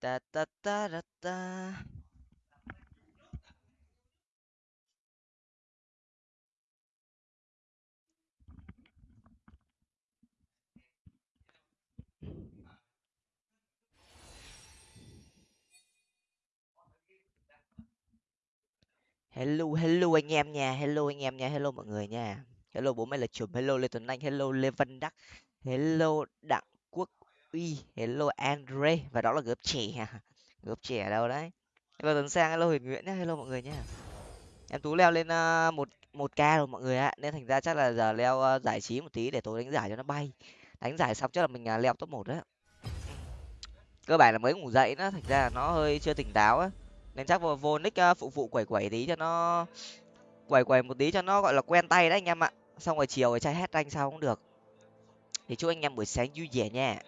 ta ta ta ta ta. Hello, hello anh em nha, hello anh em nha, hello mọi người nha. Hello bố mày là chùm, hello Lê Tuấn Anh, hello Lê Văn Đắc, hello đặng quốc uy hello andre và đó là gớp trẻ à gớp trẻ ở đâu đấy? Hello tuấn sang hello huyền nguyễn nhá hello mọi người nhá. Em tú leo lên ờ, một một k rồi mọi người ạ nên thành ra chắc là giờ leo ờ, giải trí một tí để tối đánh giải cho nó bay. Đánh giải xong chắc là mình ờ, leo top một đấy cơ bản là mới ngủ dậy nó thành ra là nó hơi chưa tỉnh táo á. Nên chắc vô, vô nick phụ phụ quẩy quẩy tí cho nó quẩy quẩy một tí cho nó gọi là quen tay đấy anh em ạ. Xong rồi chiều rồi trai hết anh sao cũng được thì chúc anh em buổi sáng vui vẻ nha.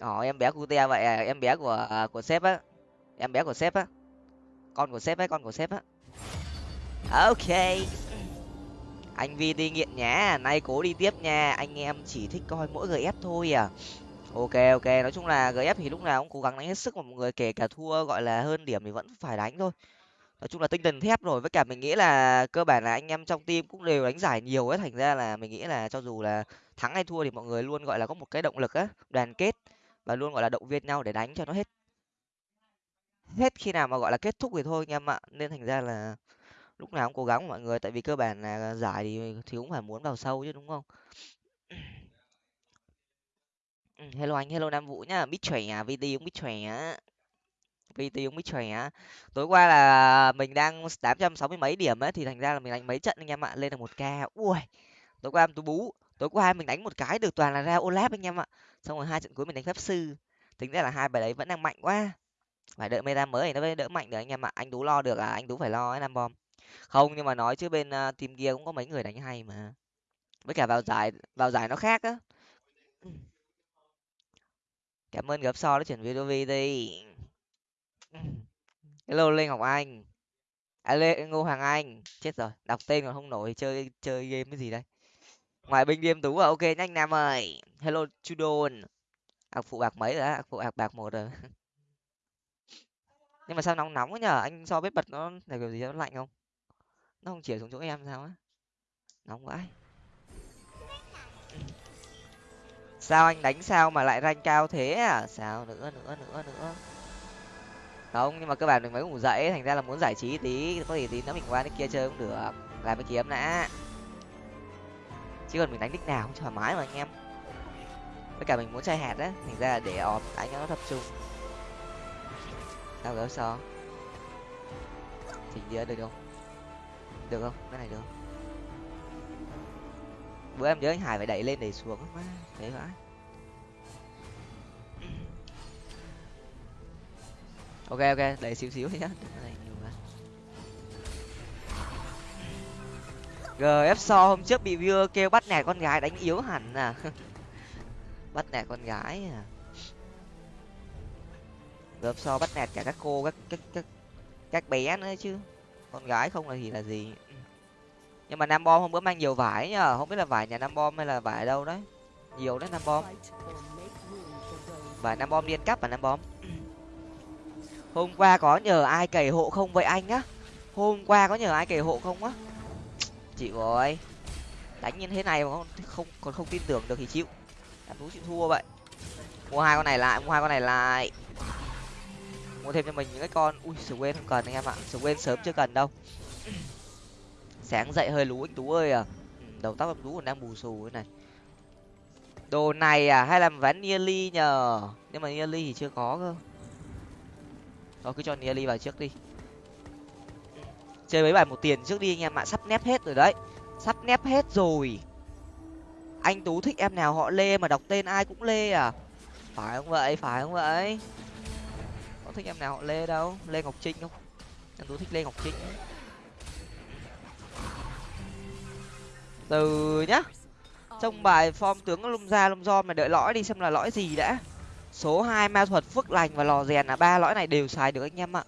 Ồ em bé của te vậy à em bé của à, của sếp á. Em bé của sếp á. Con của sếp ấy con của sếp á. Ok. Anh vi đi nghiện nhá nay cố đi tiếp nha. Anh em chỉ thích coi mỗi gf thôi à. Ok ok nói chung là gf thì lúc nào cũng cố gắng đánh hết sức mà mọi người kể cả thua gọi là hơn điểm thì vẫn phải đánh thôi nói chung là tinh thần thép rồi, với cả mình nghĩ là cơ bản là anh em trong team cũng đều đánh giải nhiều ấy, thành ra là mình nghĩ là cho dù là thắng hay thua thì mọi người luôn, gọi là, có một cái động lực á, đoàn kết và luôn, gọi là, động viên nhau để đánh cho nó hết. Hết khi nào mà, gọi là, kết thúc thì thôi anh em ạ. Nên thành ra là lúc nào cũng cố gắng mọi người, tại vì cơ bản là giải thì thì cũng phải muốn vào sâu chứ, đúng không? Ừ, hello anh, hello nam vũ nhá. Mít chòe à? Vt cũng mít chòe á. PT cũng mít chòe á. Tối qua là mình đang tám trăm sáu mươi mấy điểm ấy thì thành ra là mình đánh mấy trận anh em ạ lên được một k. Ui tối qua em tú bú tối qua mình đánh một cái được toàn là ra olap anh em ạ. Xong rồi hai trận cuối mình đánh pháp sư. Tính ra là hai bài đấy vẫn đang mạnh quá. Phải đợi meta mới thì nó mới đỡ mạnh được anh em ạ. Anh tú lo được à anh tú phải lo ấy nam bom. Không nhưng mà nói chứ bên uh, team kia cũng có mấy người đánh hay mà. Với cả vào giải vào giải nó khác á. Cảm ơn gặp so đã chuyển video đi hello lê ngọc anh. À lê ngô hoàng anh. Chết rồi, đọc tên còn không nổi, chơi chơi game cái gì đây? Ngoài binh game tú à ok, nhanh nam ơi. Hello chudon ạc phụ bạc mấy rồi á? Phụ bạc bạc một rồi. Nhưng mà sao nóng nóng quá nhở anh so bếp bật nó là kiểu gì nó lạnh không? Nó không chĩa xuống chỗ em sao á? Nóng vãi sao anh đánh sao mà lại rank cao thế à? Sao nữa nữa nữa nữa không, nhưng mà cơ bản mình mấy ngủ dậy thành ra là muốn giải trí tí, có gì tí nữa mình qua nick kia chơi cũng được. Làm cái kiếm đã. Chứ còn mình đánh nick nào cũng thoải mái mà anh em. Với cả mình muốn chơi hạt á, thành ra là để ọp đánh nó tập trung. Sao gỡ so chỉnh đĩa được không? Được không? Cái này được. Bữa em nhớ anh hải phải đẩy lên đẩy xuống. Quá thế vãi ok ok đẩy xíu xíu nhá. Gf so hôm trước bị viewer kêu bắt nẻ con gái đánh yếu hẳn à. Bắt nẻ con gái à. Gf so bắt nạt cả các cô, các các các các bé nữa chứ. Con gái không là gì là gì. Nhưng mà nam bom hôm bữa mang nhiều vải nhá không biết là vải nhà nam bom hay là vải ở đâu đấy. Nhiều đấy nam bom vải nam bom liên cắp và nam bom hôm qua có nhờ ai cày hộ không vậy anh á? Hôm qua có nhờ ai cày hộ không á? Chị rồi đánh như thế này mà không, không còn không tin tưởng được thì chịu. Em tú chịu thua vậy. Mua hai con này lại mua hai con này lại. Mua thêm cho mình những cái con ui sờ quên không cần anh em ạ. Sờ quên sớm chưa cần đâu. Sáng dậy hơi lú anh tú ơi à. Ừ, đầu tóc em tú còn đang bù xù thế này. Đồ này à hay làm ván nearly nhờ? Nhưng mà nearly thì chưa có cơ thôi, cứ cho nearly vào trước đi. Chơi mấy bài một tiền trước đi anh em ạ. Sắp nép hết rồi đấy. Sắp nép hết rồi. Anh tú thích em nào họ lê mà đọc tên ai cũng lê à? Phải không vậy? Phải không vậy? Có thích em nào họ lê đâu? Lê ngọc trinh không? Anh tú thích lê ngọc trinh. Từ nhá. Trong bài form tướng lông ra lông do mà đợi lõi đi xem là lõi gì đã số hai, ma thuật, phước lành và lò rèn là ba lõi này đều xài được anh em ạ.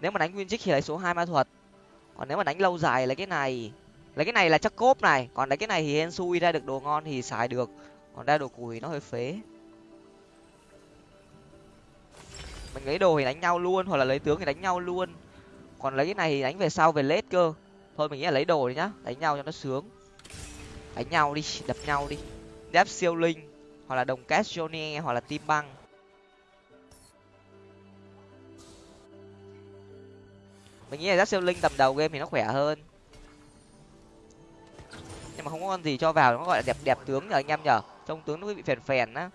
Nếu mà đánh nguyên trích thì lấy số hai ma thuật. Còn nếu mà đánh lâu dài lấy cái này, lấy cái này là chắc cốp này. Còn lấy cái này thì hensui ra được đồ ngon thì xài được. Còn ra đồ củi nó hơi phế. Mình lấy đồ thì đánh nhau luôn, hoặc là lấy tướng thì đánh nhau luôn. Còn lấy cái này thì đánh về sau, về lết cơ. Thôi mình nghĩ là lấy đồ đi nhá, đánh nhau cho nó sướng. Đánh nhau đi, đập nhau đi. Đáp siêu linh hoặc là đồng cát johnny, hoặc là tim băng. Mình nghĩ là giáp siêu linh tầm đầu game thì nó khỏe hơn. Nhưng mà không có con gì cho vào, nó gọi là đẹp đẹp tướng nhờ anh em nhở trông tướng nó bị phèn phèn á.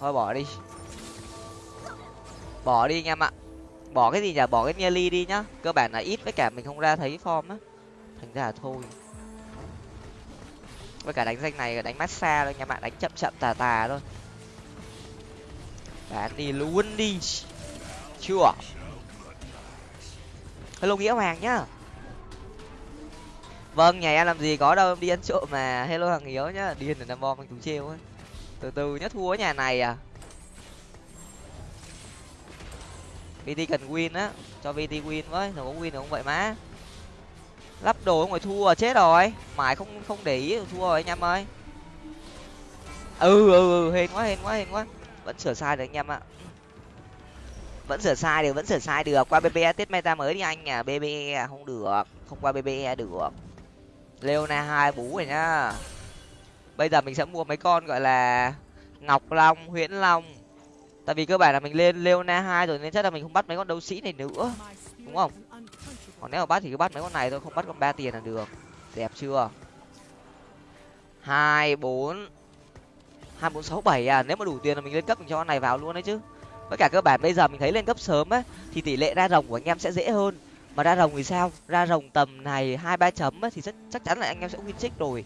Thôi bỏ đi. Bỏ đi anh em ạ bỏ cái gì nhỉ? Bỏ cái nearly đi nhá. Cơ bản là ít, với cả mình không ra thấy form á. Thành ra là thôi. Với cả đánh danh này đánh massage thôi, nhà bạn đánh chậm chậm, tà tà thôi. Bán đi luôn đi. Chưa. Hello nghĩa hoàng nhá. Vâng nhà em làm gì có đâu, em đi ăn trộm mà. Hello thằng hiếu nhá. Điên là năm bom anh tú trêu ấy. Từ từ nhá, thua nhà này à. Vt cần win á. Cho vt win với rồi có win được không vậy má. Lắp đồ ngoài thua chết rồi. Mãi không không để ý thua rồi anh em ơi. Ừ ừ ừ hên quá hên quá hên quá. Vẫn sửa sai được anh em ạ. Vẫn sửa sai được, vẫn sửa sai được. Qua bbe tết meta mới đi anh à bbe không được. Không qua bbe được. Leona hai bú rồi nhá. Bây giờ mình sẽ mua mấy con gọi là ngọc long, huyễn long tại vì cơ bản là mình lên leona hai rồi nên chắc là mình không bắt mấy con đấu sĩ này nữa, đúng không? Còn nếu mà bắt thì cứ bắt mấy con này thôi, không bắt con ba tiền là được. Đẹp chưa? Hai, bốn hai, bốn, sáu, bảy à? Nếu mà đủ tiền là mình lên cấp mình cho con này vào luôn đấy chứ. Với cả cơ bản bây giờ mình thấy lên cấp sớm á, thì tỷ lệ ra rồng của anh em sẽ dễ hơn. Mà ra rồng thì sao? Ra rồng tầm này hai, ba chấm á, thì rất chắc chắn là anh em sẽ win trích rồi.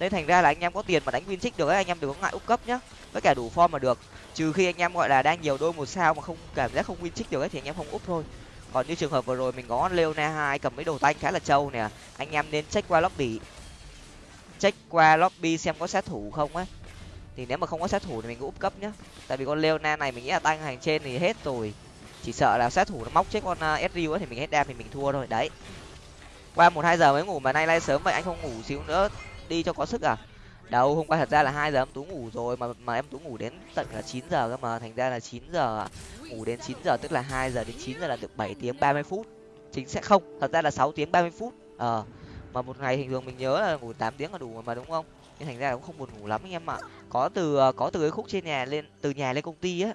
Nên thành ra là anh em có tiền mà đánh win trích được ấy, anh em đừng có ngại úp cấp nhá. Với cả đủ form mà được trừ khi anh em gọi là đang nhiều đôi một sao mà không cảm giác không win trích được ấy thì anh em không úp thôi. Còn như trường hợp vừa rồi mình có leona hai cầm mấy đồ tanh khá là trâu nè. Anh em nên check qua lobby. Check qua lobby xem có sát thủ không á thì nếu mà không có sát thủ thì mình úp cấp nhá. Tại vì con leona này mình nghĩ là tăng hàng trên thì hết rồi. Chỉ sợ là sát thủ nó móc chết con ờ, uh, sriu thì mình hết đam thì mình thua thôi. Đấy. Qua một hai giờ mới ngủ mà nay lai sớm vậy anh không ngủ xíu nữa. Đi cho có sức à? Đâu, hôm qua thật ra là hai giờ em tú ngủ rồi, mà mà em tú ngủ đến tận là chín giờ cơ mà, thành ra là chín giờ à. ngủ đến chín giờ, tức là hai giờ đến chín giờ là được bảy tiếng ba mươi phút. Chính sẽ không? Thật ra là sáu tiếng ba mươi phút. Ờ mà một ngày bình thường mình nhớ là ngủ tám tiếng là đủ mà đúng không? Nhưng thành ra cũng không buồn ngủ lắm anh em ạ. Có từ ờ, có từ cái khúc trên nhà lên, từ nhà lên công ty á,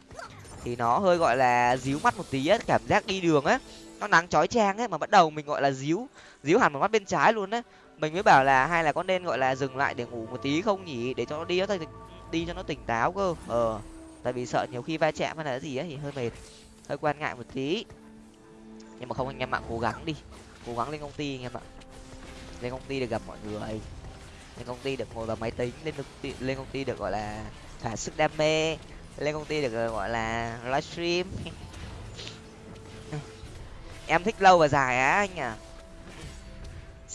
thì nó hơi gọi là díu mắt một tí á, cảm giác đi đường á. Nó nắng chói chang ấy mà bắt đầu mình gọi là díu díu hẳn một mắt bên trái luôn á mình mới bảo là hay là có nên, gọi là, dừng lại để ngủ một tí, không nhỉ để cho nó đi nó đi cho nó tỉnh táo cơ. Ờ tại vì sợ nhiều khi va chạm hay là gì ấy thì hơi mệt, hơi quan ngại một tí. Nhưng mà không, anh em ạ, cố gắng đi, cố gắng lên công ty anh em ạ. Lên công ty được gặp mọi người. Lên công ty được ngồi vào máy tính, lên công ty, lên công ty được, gọi là thỏa sức đam mê. Lên công ty được ờ, gọi là, livestream. Em thích lâu và dài á, anh à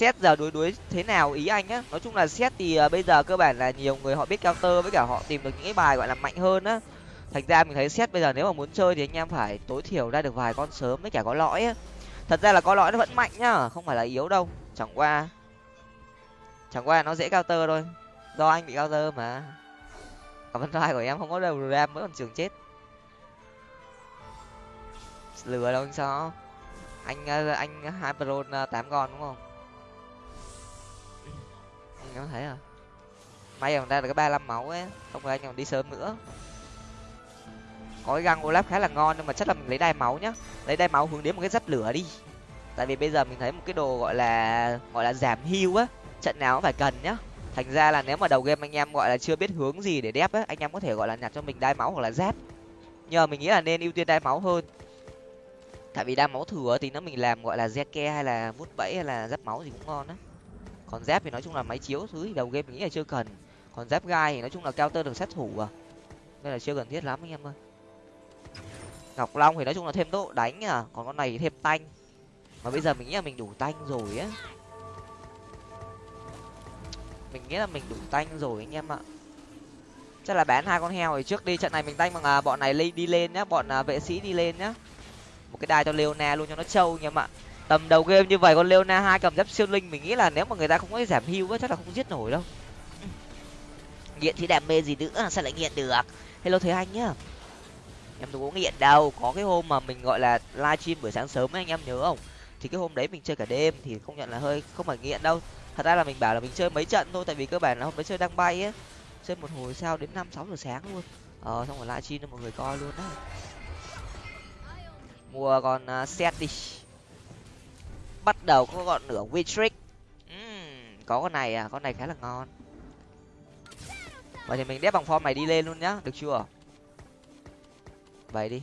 xét giờ đối đối thế nào ý anh á? Nói chung là xét thì uh, bây giờ cơ bản là nhiều người họ biết counter với cả họ tìm được những cái bài gọi là mạnh hơn á. Thành ra mình thấy xét bây giờ nếu mà muốn chơi thì anh em phải tối thiểu ra được vài con sớm với cả có lõi á. Thật ra là có lõi nó vẫn mạnh nhá không phải là yếu đâu. Chẳng qua chẳng qua nó dễ counter thôi. Do anh bị counter mà. Còn phân vai của em không có đầu ram mới còn trường chết. Lừa đâu anh sao anh ờ, anh hai pro ờ, tám con đúng không? Anh có thấy à may còn ra được cái ba mươi máu ấy, không phải anh còn đi sớm nữa. Có cái găng olaf khá là ngon nhưng mà chắc là mình lấy đai máu nhá. Lấy đai máu hướng đến một cái dắt lửa đi. Tại vì bây giờ mình thấy một cái đồ gọi là gọi là giảm hưu á, trận nào cũng phải cần nhá. Thành ra là nếu mà đầu game anh em gọi là chưa biết hướng gì để đép á, anh em có thể gọi là nhặt cho mình đai máu hoặc là giáp. Nhờ mình nghĩ là nên ưu tiên đai máu hơn. Tại vì đai máu thừa thì nó mình làm gọi là ke hay là vút bẫy hay là giáp máu gì cũng ngon á còn dép thì nói chung là máy chiếu thứ thì đầu game mình nghĩ là chưa cần. Còn dép gai thì nói chung là cao tơ được sát thủ à. Nên là chưa cần thiết lắm anh em ơi. Ngọc long thì nói chung là thêm độ đánh à. Còn con này thì thêm tanh. Mà bây giờ mình nghĩ là mình đủ tanh rồi á. Mình nghĩ là mình đủ tanh rồi anh em ạ. Chắc là bán hai con heo thì trước đi trận này mình tanh bằng à, bọn này đi lên nhá bọn à, vệ sĩ đi lên nhá. Một cái đai cho leona luôn cho nó trâu anh em ạ tầm đầu game như vậy con leona hai cầm giáp siêu linh mình nghĩ là nếu mà người ta không có giảm hưu chắc là không giết nổi đâu. Nghiện thì đam mê gì nữa sao lại nghiện được? Hello thế anh nhá. Em đâu có nghiện đâu có cái hôm mà mình gọi là livestream buổi sáng sớm ấy anh em nhớ không? Thì cái hôm đấy mình chơi cả đêm thì không nhận là hơi không phải nghiện đâu. Thật ra là mình bảo là mình chơi mấy trận thôi tại vì cơ bản là hôm đấy chơi đang bay ấy. Chơi một hồi sao đến năm sáu giờ sáng luôn. Ờ xong rồi livestream cho mọi người coi luôn đấy. Mua con à, uh, set đi bắt đầu có gọn nửa Witrick. Uhm, có con này à con này khá là ngon. Vậy thì mình đép bằng form này đi lên luôn nhá được chưa? Vậy đi.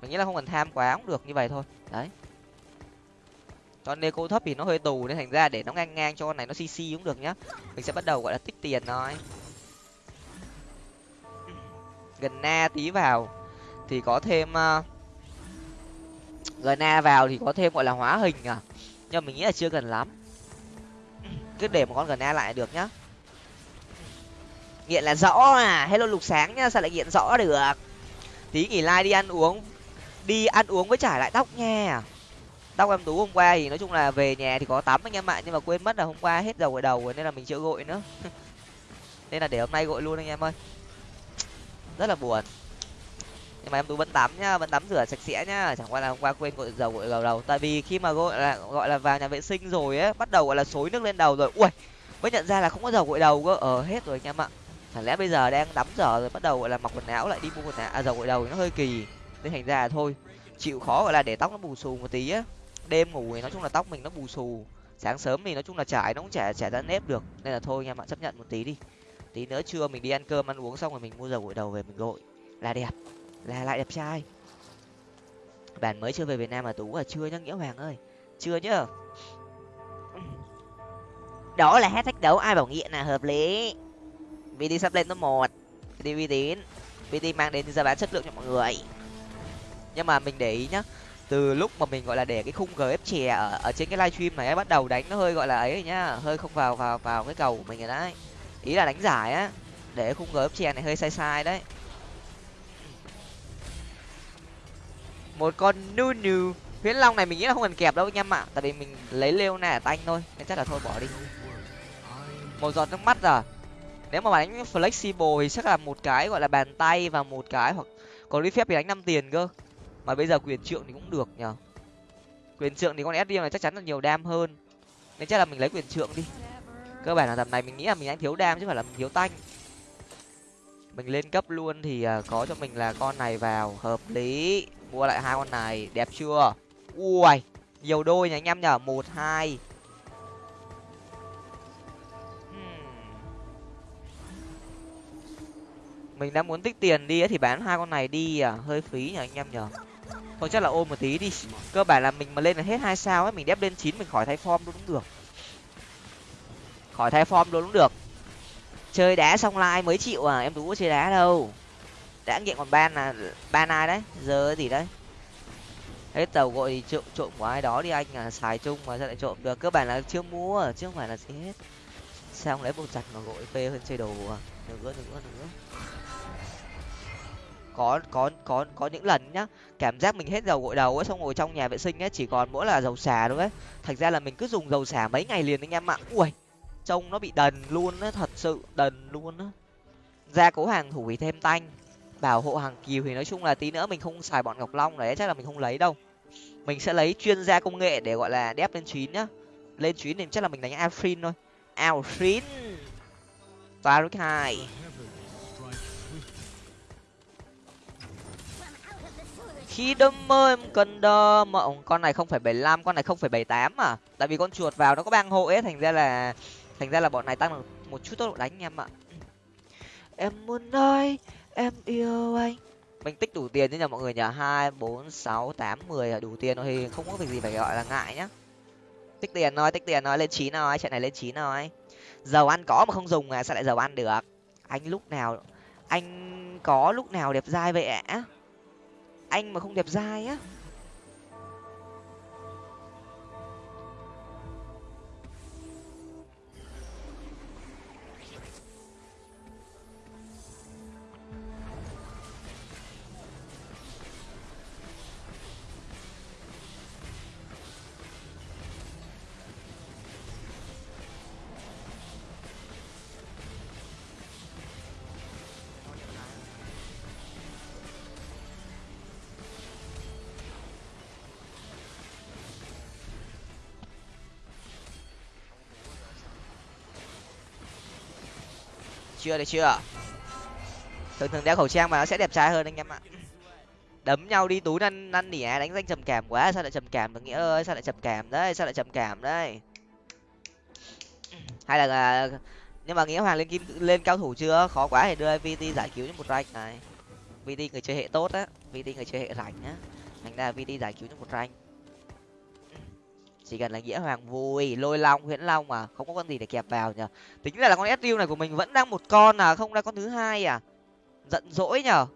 Mình nghĩ là không cần tham quá cũng được như vậy thôi. Đấy. Con cô thấp thì nó hơi tù nên thành ra để nó ngang ngang cho con này nó cc cũng được nhá. Mình sẽ bắt đầu gọi là tích tiền thôi. Gần na tí vào thì có thêm uh, gần vào thì có thêm, gọi là, hóa hình à? Nhưng mình nghĩ là chưa cần lắm. Cứ để một con gần lại được nhá. Nghiện là rõ à? Hello lục sáng nhá, sao lại nghiện rõ được? Tí nghỉ like đi ăn uống, đi ăn uống với trải lại tóc nha. Tóc em tú hôm qua thì nói chung là về nhà thì có tắm anh em ạ, nhưng mà quên mất là hôm qua hết dầu gội đầu rồi nên là mình chưa gội nữa. Nên là để hôm nay gội luôn anh em ơi. Rất là buồn nhưng mà em tú vẫn tắm nhá vẫn tắm rửa sạch sẽ nhá. Chẳng qua là hôm qua quên gội dầu gội đầu đầu tại vì khi mà gọi là gọi là vào nhà vệ sinh rồi ấy bắt đầu gọi là xối nước lên đầu rồi. Ui mới nhận ra là không có dầu gội đầu cơ. Ờ hết rồi anh em ạ. Chẳng lẽ bây giờ đang tắm rửa rồi bắt đầu gọi là mặc quần áo lại đi mua quần áo? À, dầu gội đầu nó hơi kỳ. Nên thành ra là thôi chịu khó gọi là để tóc nó bù xù một tí á. Đêm ngủ thì nói chung là tóc mình nó bù xù. Sáng sớm thì nói chung là trải nó cũng chả chả ra nếp được. Nên là thôi anh em ạ chấp nhận một tí đi. Tí nữa trưa mình đi ăn cơm ăn uống xong rồi mình mua dầu gội đầu về mình gội. Là đẹp là lại đẹp trai. Bạn mới chưa về việt nam mà tú à chưa nhá, nghĩa hoàng ơi. Chưa nhá. Đó là hát thách đấu, ai bảo nghiện là hợp lý. Vd sắp lên top một. Vd uy tín. Vd mang đến giá bán chất lượng cho mọi người. Nhưng mà mình để ý nhá, từ lúc mà mình, gọi là, để cái khung gf chè ở ở trên cái livestream này bắt đầu đánh nó hơi, gọi là, ấy nhá, hơi không vào vào vào cái cầu của mình rồi đấy. Ý là đánh giải á, để khung gf chè này hơi sai sai đấy. Một con nu nu huyễn long này mình nghĩ là không cần kẹp đâu anh em ạ. Tại vì mình lấy lêu nè tanh thôi. Nên chắc là thôi bỏ đi. Một giọt nước mắt rồi nếu mà đánh flexible thì chắc là một cái gọi là bàn tay và một cái hoặc còn lý phép thì đánh năm tiền cơ. Mà bây giờ quyền trượng thì cũng được nhở quyền trượng thì con sd này chắc chắn là nhiều đam hơn. Nên chắc là mình lấy quyền trượng đi. Cơ bản là tầm này mình nghĩ là mình đánh thiếu đam chứ phải là mình thiếu tanh. Mình lên cấp luôn thì à, có cho mình là con này vào. Hợp lý mua lại hai con này, đẹp chưa? Ui, nhiều đôi nhỉ anh em nhở một, hai. Hmm. Mình đang muốn tích tiền đi thì bán hai con này đi à? Hơi phí nhỉ anh em nhở thôi chắc là ôm một tí đi. Cơ bản là mình mà lên là hết hai sao ấy, mình đép lên chín mình khỏi thay form luôn cũng được. Khỏi thay form luôn cũng được. Chơi đá xong like mới chịu à? Em tú có chơi đá đâu đã nghiện còn ban là ban ai đấy? Giờ gì đấy. Hết tàu gọi thì trộm trộm của ai đó đi anh à xài chung mà sao lại trộm được? Cơ bản là chưa mua, chứ không phải là gì hết. Sao không lấy bộ chặt mà gọi phê hơn chơi đồ à? Nữa nữa nữa. Có có có có những lần nhá, cảm giác mình hết dầu gội đầu ấy, xong ngồi trong nhà vệ sinh ấy, chỉ còn mỗi là dầu xả thôi ấy. Thành ra là mình cứ dùng dầu xả mấy ngày liền anh em ạ. Ui, trông nó bị đần luôn á, thật sự đần luôn á. Ra cố hàng thủ thì thêm tanh bảo hộ hàng kiều thì nói chung là tí nữa mình không xài bọn ngọc long đấy chắc là mình không lấy đâu. Mình sẽ lấy chuyên gia công nghệ để gọi là đép lên chín nhá. Lên chín thì chắc là mình đánh alfrin thôi. Alfrin Baruch hai. Khi đâm mơ em cần đơ mộng con này không phải bảy năm con này không phải bảy tám à? Tại vì con chuột vào nó có bang hộ ấy, thành ra là, thành ra là bọn này tăng được một chút tốc độ đánh em ạ. Em muốn nói em yêu anh. Mình tích đủ tiền chứ nhờ mọi người nhờ. Hai, bốn, sáu, tám, mười là đủ tiền thôi thì không có việc gì phải gọi là ngại nhá. Tích tiền thôi, tích tiền thôi, lên chín thôi chạy này lên chín thôi. Dầu ăn có mà không dùng à sao lại dầu ăn được. Anh lúc nào, anh có lúc nào đẹp dai vậy ạ? Anh mà không đẹp dai á. Chưa, được chưa? Thường thường đeo khẩu trang mà nó sẽ đẹp trai hơn anh em ạ. Đấm nhau đi, túi năn năn nỉ đánh danh trầm cảm quá, sao lại trầm cảm được nghĩa ơi, sao lại trầm cảm đấy, sao lại trầm cảm đấy. Hay là nhưng mà nghĩa hoàng lên kim, lên cao thủ chưa? Khó quá thì đưa vt giải cứu cho một rank này. Vt người chơi hệ tốt á vt người chơi hệ rảnh á. Thành ra vt giải cứu cho một rank chỉ cần là nghĩa hoàng vui lôi long huyễn long mà không có con gì để kẹp vào nhở tính là, là con sriu này của mình vẫn đang một con à không ra con thứ hai à. Giận dỗi nhở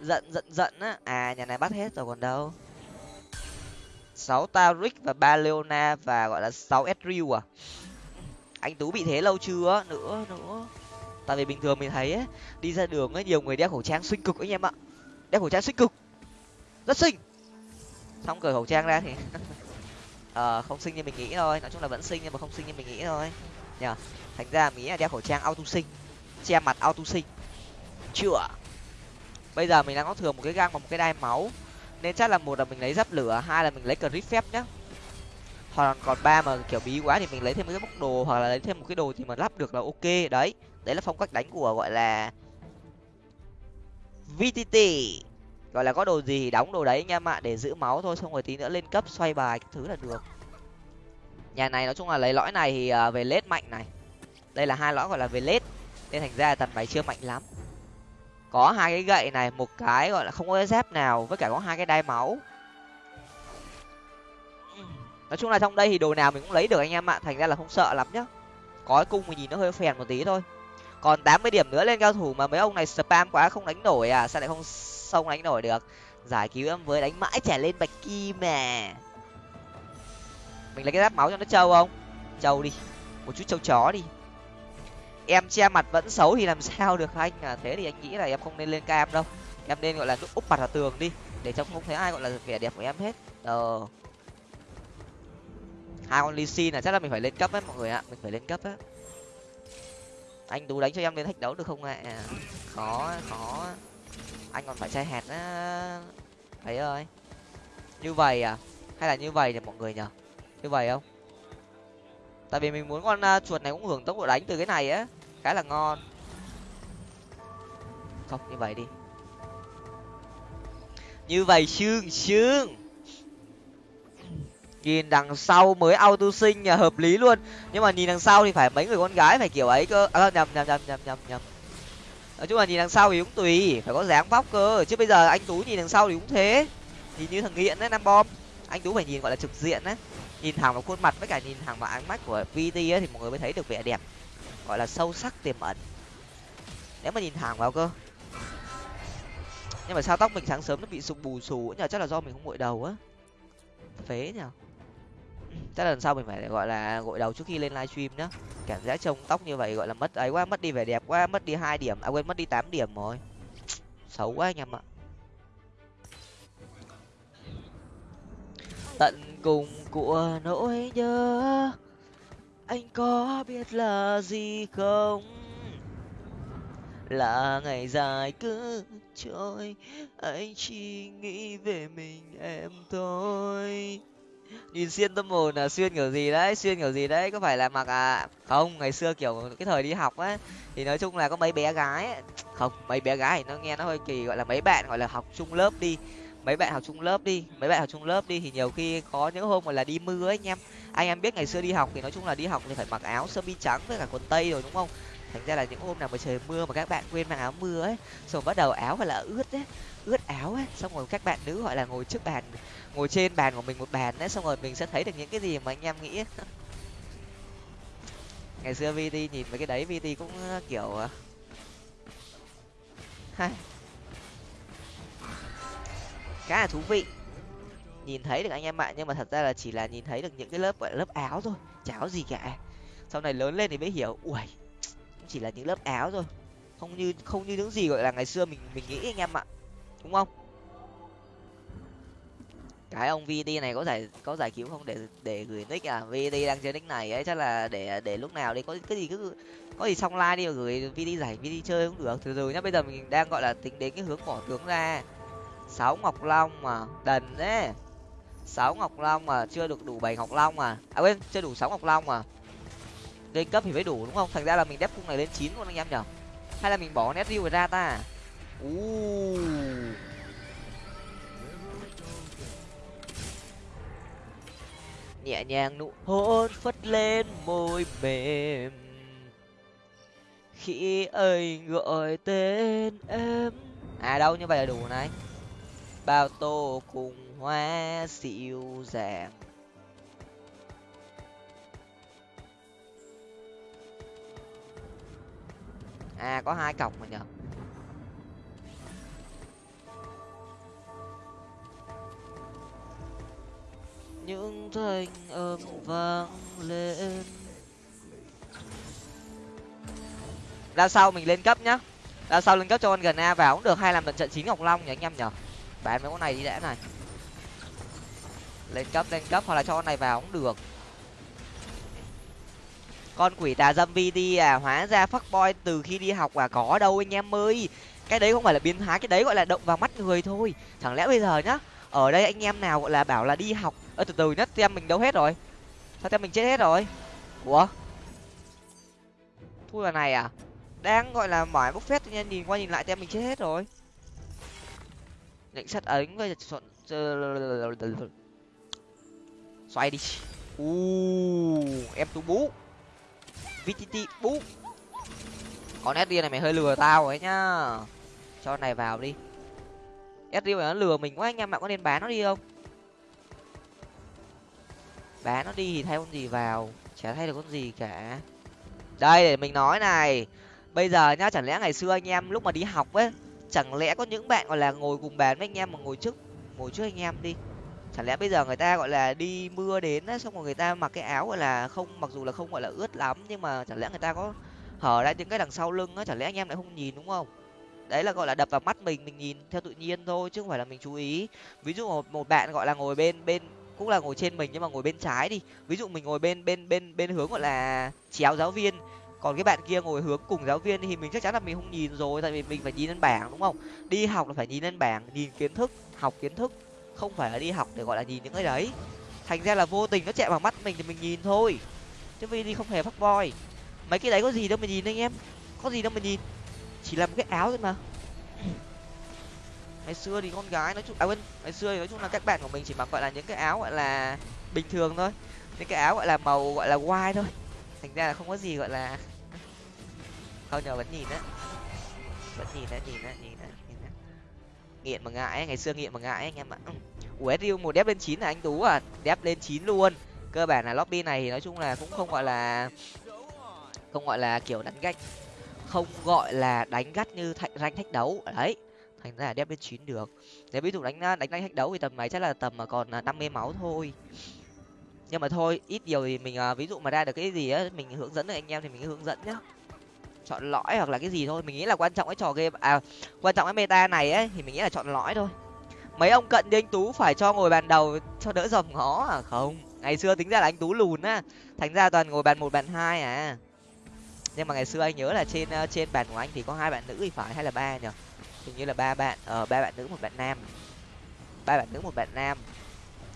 giận giận giận á. À nhà này bắt hết rồi còn đâu. Sáu taric và ba leona và gọi là sáu sriu à. Anh tú bị thế lâu chưa? Nữa nữa. Tại vì bình thường mình thấy ấy, đi ra đường ấy nhiều người đeo khẩu trang xinh cực anh em ạ. Đeo khẩu trang xinh cực. Rất xinh. Xong cởi khẩu trang ra thì ờ không sinh như mình nghĩ thôi. Nói chung là vẫn sinh nhưng mà không sinh như mình nghĩ thôi. Nhờ. Thành ra mình nghĩ là đeo khẩu trang auto sinh. Che mặt auto sinh. Chữa bây giờ mình đang có thừa một cái găng và một cái đai máu. Nên chắc là một là mình lấy giáp lửa, hai là mình lấy crit phép nhá. Hoặc còn ba mà kiểu bí quá thì mình lấy thêm một cái bốc đồ, hoặc là lấy thêm một cái đồ thì mà lắp được là ok. Đấy. Đấy là phong cách đánh của, gọi là vtt gọi là có đồ gì thì đóng đồ đấy nha em để giữ máu thôi, xong rồi tí nữa lên cấp xoay bài thứ là được. Nhà này nói chung là lấy lõi này thì à, về lết mạnh này. Đây là hai lõi gọi là về lết, nên thành ra tần bài chưa mạnh lắm. Có hai cái gậy này, một cái gọi là không có dép nào, với cả có hai cái đai máu. Nói chung là trong đây thì đồ nào mình cũng lấy được anh em ạ, thành ra là không sợ lắm nhá. Có cái cung mình nhìn nó hơi phèn một tí thôi. Còn tám mươi điểm nữa lên cao thủ mà mấy ông này spam quá không đánh nổi à sao lại không sông đánh nổi được. Giải cứu em với đánh mãi trẻ lên bạch kim mà. Mình lấy cái giáp máu cho nó trâu không? Trâu đi. Một chút trâu chó đi. Em che mặt vẫn xấu thì làm sao được anh à? Thế thì anh nghĩ là em không nên lên cam đâu. Em nên, gọi là úp mặt vào tường đi, để cho không thấy ai, gọi là, vẻ đẹp của em hết. Ờ. Hai con ly xin là chắc là mình phải lên cấp ấy, mọi người ạ. Mình phải lên cấp á. Anh tú đánh cho em lên thách đấu được không ạ? À? khó khó anh còn phải chơi hẹt á thấy ơi. Như vậy à? Hay là như vậy thì mọi người nhở như vậy không? Tại vì mình muốn con uh, chuột này cũng hưởng tốc độ đánh từ cái này á. Khá là ngon. Không như vậy đi. Như vậy sương sương. Nhìn đằng sau mới auto sinh nhà hợp lý luôn. Nhưng mà nhìn đằng sau thì phải mấy người con gái phải kiểu ấy cơ. À, nhầm nhầm nhầm nhầm nhầm nhầm nói chung là nhìn đằng sau thì cũng tùy, phải có dáng vóc cơ. Chứ bây giờ anh tú nhìn đằng sau thì cũng thế. Nhìn như thằng nghiện đấy nam bom. Anh tú phải nhìn, gọi là, trực diện đấy. Nhìn thẳng vào khuôn mặt với cả nhìn thẳng vào ánh mắt của vt ấy thì mọi người mới thấy được vẻ đẹp, gọi là sâu sắc, tiềm ẩn. Nếu mà nhìn thẳng vào cơ. Nhưng mà sao tóc mình sáng sớm nó bị sụp bù xù, nhờ chắc là do mình không gội đầu á. Phế nhở chắc là lần sau mình phải gọi là gội đầu trước khi lên livestream nhá. Cảm giác trông tóc như vậy gọi là mất ấy quá, mất đi vẻ đẹp quá, mất đi hai điểm à quên, mất đi tám điểm rồi. Xấu quá anh em ạ. Tận cùng của nỗi nhớ, anh có biết là gì không? Là ngày dài cứ trôi, anh chỉ nghĩ về mình em thôi nhìn xuyên tâm hồn là xuyên kiểu gì đấy, xuyên kiểu gì đấy, có phải là mặc à không, ngày xưa kiểu cái thời đi học ấy thì nói chung là có mấy bé gái ấy. không, mấy bé gái thì nó nghe nó hơi kỳ, gọi là mấy bạn gọi là học chung lớp đi, mấy bạn học chung lớp đi, mấy bạn học chung lớp đi thì nhiều khi có những hôm gọi là đi mưa ấy anh em anh em biết ngày xưa đi học thì nói chung là đi học thì phải mặc áo sơ mi trắng với cả quần tây rồi đúng không thành ra là những hôm nào mà trời mưa mà các bạn quên mang áo mưa ấy, xong bắt đầu áo phải là ướt ấy, ướt áo ấy, xong rồi các bạn nữ gọi là ngồi trước bàn ngồi trên bàn của mình một bàn đấy, xong rồi mình sẽ thấy được những cái gì mà anh em nghĩ. Ngày xưa vt nhìn mấy cái đấy vt cũng ờ, kiểu ờ, hay. Khá là thú vị. Nhìn thấy được anh em bạn nhưng mà thật ra là chỉ là nhìn thấy được những cái lớp, gọi là, lớp áo thôi cháo gì cả. Sau này lớn lên thì mới hiểu, ui chỉ là những lớp áo thôi. Không như không như những gì, gọi là, ngày xưa mình mình nghĩ anh em ạ, đúng không? Cái ông vd này có giải có giải cứu không? Để để gửi nick à? Vd đang chơi nick này ấy, chắc là để để lúc nào đi. Có cái gì cứ, có gì xong like đi mà gửi vd giải vd chơi cũng được. Từ từ nhá, bây giờ mình đang gọi là tính đến cái hướng bỏ tướng ra. Sáu ngọc long mà, đần đấy. Sáu ngọc long mà, chưa được đủ bảy ngọc long mà. À quên, chưa đủ sáu ngọc long mà. Lên cấp thì mới đủ, đúng không? Thành ra là mình đép cung này lên chín luôn anh em nhở? Hay là mình bỏ nét riu ra ta? U nhẹ nhàng nụ hôn phất lên môi mềm. Khi ấy gọi tên em. À đâu, như vậy là đủ này. Bao tô cùng hoa dịu dàng. À có hai cọc mà nhở những thanh âm vang lên. Ra sau mình lên cấp nhá. Ra sau lên cấp cho con gần a vào cũng được hay làm trận chín ngọc long nhỉ anh em nhở bán mấy con này đi đã này. Lên cấp lên cấp, hoặc là cho con này vào cũng được. Con quỷ tà dâm vi đi à hóa ra fuck boy từ khi đi học à có đâu anh em ơi. Cái đấy không phải là biến thái cái đấy gọi là động vào mắt người thôi. Chẳng lẽ bây giờ nhá, ở đây anh em nào gọi là bảo là đi học ơ, từ từ nhất tem mình đâu hết rồi? Sao tem mình chết hết rồi? Ủa? Thui vào này à? Đang, gọi là mỏi bốc phét tự nhiên, nhìn qua nhìn lại tem mình chết hết rồi. Định sắt ấn chọn xoay đi. U em tu bú. Vtt bú. Con sd này mày hơi lừa tao ấy nhá. Cho này vào đi. Sd này nó lừa mình quá, anh em bạn có nên bán nó đi không? Bán nó đi thì thay con gì vào? Chả thay được con gì cả. Đây để mình nói này. Bây giờ nhá chẳng lẽ ngày xưa anh em lúc mà đi học ấy chẳng lẽ có những bạn gọi là ngồi cùng bàn với anh em mà ngồi trước ngồi trước anh em đi? Chẳng lẽ bây giờ người ta gọi là đi mưa đến ấy, xong rồi người ta mặc cái áo gọi là không mặc dù là không gọi là ướt lắm nhưng mà chẳng lẽ người ta có hở ra những cái đằng sau lưng á chẳng lẽ anh em lại không nhìn đúng không? Đấy là gọi là đập vào mắt mình mình nhìn theo tự nhiên thôi chứ không phải là mình chú ý. Ví dụ một, một bạn gọi là ngồi bên bên cũng là ngồi trên mình nhưng mà ngồi bên trái đi. Ví dụ mình ngồi bên bên bên bên hướng gọi là chéo giáo viên. Còn cái bạn kia ngồi hướng cùng giáo viên thì mình chắc chắn là mình không nhìn rồi, tại vì mình phải nhìn lên bảng, đúng không? Đi học là phải nhìn lên bảng, nhìn kiến thức, học kiến thức. Không phải là đi học để gọi là nhìn những cái đấy. Thành ra là vô tình nó chạy vào mắt mình thì mình nhìn thôi. Chứ vì đi không hề phát voi mấy cái đấy có gì đâu mà nhìn anh em. Có gì đâu mà nhìn. Chỉ là một cái áo thôi mà ngày xưa thì con gái nói chung à quên, ngày xưa thì nói chung là các bạn của mình chỉ mặc gọi là những cái áo gọi là bình thường thôi. Những cái áo gọi là màu gọi là white thôi. Thành ra là không có gì gọi là không nhờ vẫn nhìn á. Vẫn nhìn á nhìn á nhìn á nhìn á. Nghiện mà ngại ngày xưa nghiện mà ngại anh em ạ. Ủa riu một đép lên chín là anh tú à? Đép lên chín luôn. Cơ bản là lobby này thì nói chung là cũng không gọi là, không gọi là kiểu đánh gạch, không gọi là đánh gắt như thạch ranh thách đấu. Đấy thành ra là đép lên chín được. Nếu ví dụ đánh đánh đánh thách đấu thì tầm này chắc là tầm mà còn à, năm mươi máu thôi. Nhưng mà thôi, ít nhiều thì mình à, ví dụ mà ra được cái gì á, mình hướng dẫn được anh em thì mình hướng dẫn nhá. Chọn lõi hoặc là cái gì thôi, mình nghĩ là quan trọng cái trò game à quan trọng cái meta này ấy, thì mình nghĩ là chọn lõi thôi. Mấy ông cận như anh tú phải cho ngồi bàn đầu cho đỡ dòm ngó à? Không, ngày xưa tính ra là anh tú lùn á. Thành ra toàn ngồi bàn một, bàn hai à. Nhưng mà ngày xưa anh nhớ là trên trên bàn của anh thì có hai bạn nữ thì phải hay là ba nhở hình như là ba bạn ờ ba bạn nữ một bạn nam ba bạn nữ một bạn nam.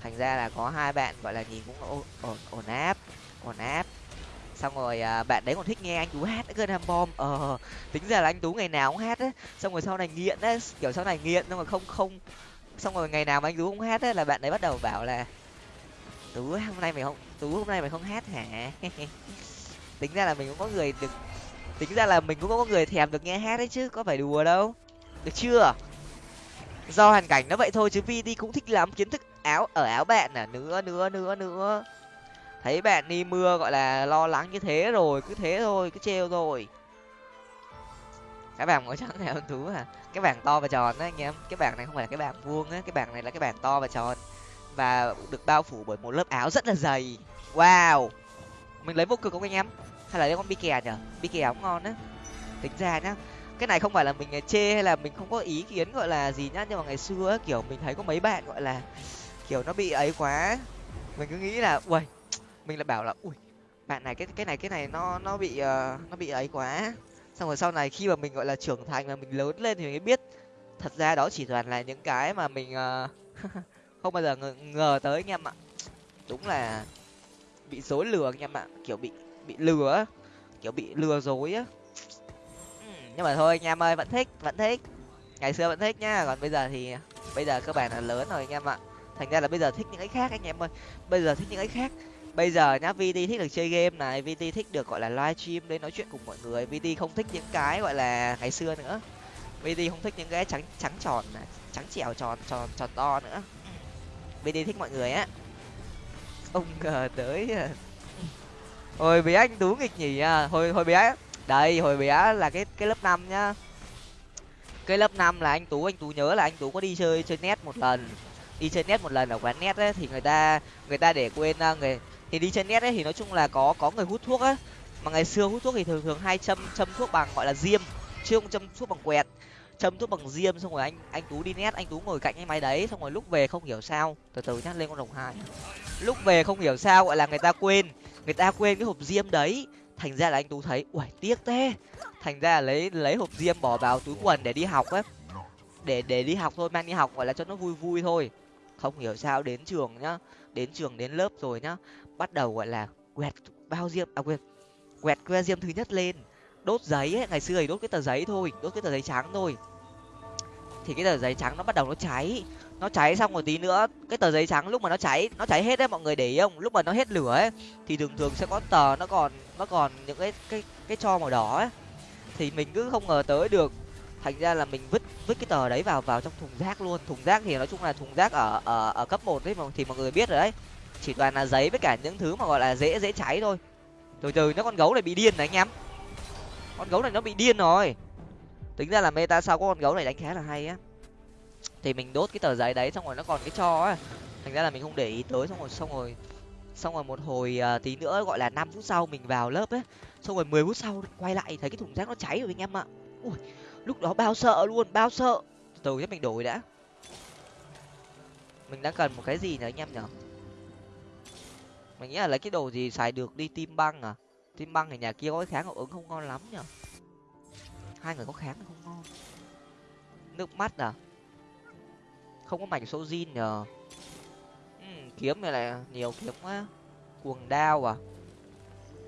Thành ra là có hai bạn gọi là nhìn cũng ổn ổn áp ổn áp. Xong rồi à, bạn đấy còn thích nghe anh tú hát nữa ham bom. Ờ tính ra là anh tú ngày nào cũng hát á. Xong rồi sau này nghiện á kiểu sau này nghiện nhưng mà không không xong rồi ngày nào mà anh tú không hát á là bạn đấy bắt đầu bảo là tú hôm nay mày không tú hôm nay mày không hát hả? Tính ra là mình cũng có người được tính ra là mình cũng có người thèm được nghe hát đấy chứ có phải đùa đâu được chưa? Do hoàn cảnh nó vậy thôi chứ Vi đi cũng thích lắm, kiến thức áo, ở áo bạn à nữa nữa nữa nữa. Thấy bạn đi mưa gọi là lo lắng như thế rồi, cứ thế thôi, cứ treo rồi cái bảng màu trắng này hơn thú à cái bảng to và tròn đấy anh em. Cái bảng này không phải là cái bảng vuông á, cái bảng này là cái bảng to và tròn. Và được bao phủ bởi một lớp áo rất là dày. Wow! Mình lấy vô cực không anh em? Hay là lấy con bi kè nhở? Bi kè cũng ngon á. Tính ra nhá cái này không phải là mình à, chê hay là mình không có ý kiến gọi là gì nhá nhưng mà ngày xưa kiểu mình thấy có mấy bạn gọi là kiểu nó bị ấy quá. Mình cứ nghĩ là ui mình lại bảo là ui bạn này cái cái này cái này nó nó bị uh, nó bị ấy quá. Xong rồi sau này khi mà mình gọi là trưởng thành và mình lớn lên thì mình mới biết thật ra đó chỉ toàn là những cái mà mình uh, không bao giờ ngờ, ngờ tới anh em ạ đúng là bị dối lừa anh em ạ kiểu bị bị lừa kiểu bị lừa dối á nhưng mà thôi anh em ơi, vẫn thích vẫn thích. Ngày xưa vẫn thích nhá, còn bây giờ thì, bây giờ cơ bản là lớn rồi anh em ạ. Thành ra là bây giờ thích những cái khác anh em ơi. Bây giờ thích những cái khác. Bây giờ nhá vt thích được chơi game này vt thích được, gọi là live stream đến nói chuyện cùng mọi người. Vt không thích những cái, gọi là, ngày xưa nữa. Vt không thích những cái trắng trắng tròn này, trắng trẻo tròn tròn tròn to nữa. Vt thích mọi người á. Ông ngờ tới. Hồi bé anh tú nghịch nhỉ à. Hồi hồi bé đây, hồi bé là cái cái lớp năm nhá. Cái lớp năm là anh tú anh tú nhớ là anh tú có đi chơi chơi net một lần. Đi chơi net một lần ở quán net ấy, thì người ta người ta để quên ờ, người, thì đi chơi net ấy thì nói chung là có có người hút thuốc á. Mà ngày xưa hút thuốc thì thường thường hay châm châm thuốc bằng, gọi là diêm. Chứ không châm thuốc bằng quẹt, châm thuốc bằng diêm, xong rồi anh anh tú đi net, anh tú ngồi cạnh cái máy đấy, xong rồi lúc về không hiểu sao, từ từ nhá, lên con đồng hai. Lúc về không hiểu sao, gọi là người ta quên, người ta quên cái hộp diêm đấy thành ra là anh tú thấy, uầy, tiếc thế. Thành ra là lấy lấy hộp diêm bỏ vào túi quần để đi học ấy. Để để đi học thôi, mang đi học gọi là cho nó vui vui thôi. Không hiểu sao đến trường nhá, đến trường, đến lớp rồi nhá, bắt đầu gọi là quẹt bao diêm à quẹt quẹt que diêm thứ nhất lên. Đốt giấy ấy, ngày xưa thì đốt cái tờ giấy thôi, đốt cái tờ giấy trắng thôi. Thì cái tờ giấy trắng nó bắt đầu nó cháy nó cháy xong một tí nữa, cái tờ giấy trắng lúc mà nó cháy nó cháy hết đấy mọi người để ý không? Lúc mà nó hết lửa ấy, thì thường thường sẽ có tờ nó còn nó còn những cái cái cái cho màu đỏ ấy. Thì mình cứ không ngờ tới được. Thành ra là mình vứt vứt cái tờ đấy vào vào trong thùng rác luôn. Thùng rác thì nói chung là thùng rác ở ở ở cấp một đấy mà, thì mọi người biết rồi đấy. Chỉ toàn là giấy với cả những thứ mà gọi là dễ dễ cháy thôi. Từ từ, nó con gấu này bị điên này anh em. Con gấu này nó bị điên rồi. Tính ra là meta sau có con gấu này đánh khá là hay á thì mình đốt cái tờ giấy đấy xong rồi nó còn cái cho á. Thành ra là mình không để ý tới xong rồi xong rồi xong rồi một hồi uh, tí nữa gọi là năm phút sau mình vào lớp ấy xong rồi mười phút sau quay lại thấy cái thùng rác nó cháy rồi anh em ạ. Ui lúc đó bao sợ luôn bao sợ. Từ từ mình đổi đã. Mình đang cần một cái gì nữa anh em nhở mình nghĩ là lấy cái đồ gì xài được đi tim băng à? Tim băng thì nhà kia có cái kháng hiệu ứng không ngon lắm nhở hai người có kháng không ngon? Nước mắt à? Không có mảnh số zin nhờ. Ừ, kiếm này là nhiều kiếm quá. Cuồng đao à?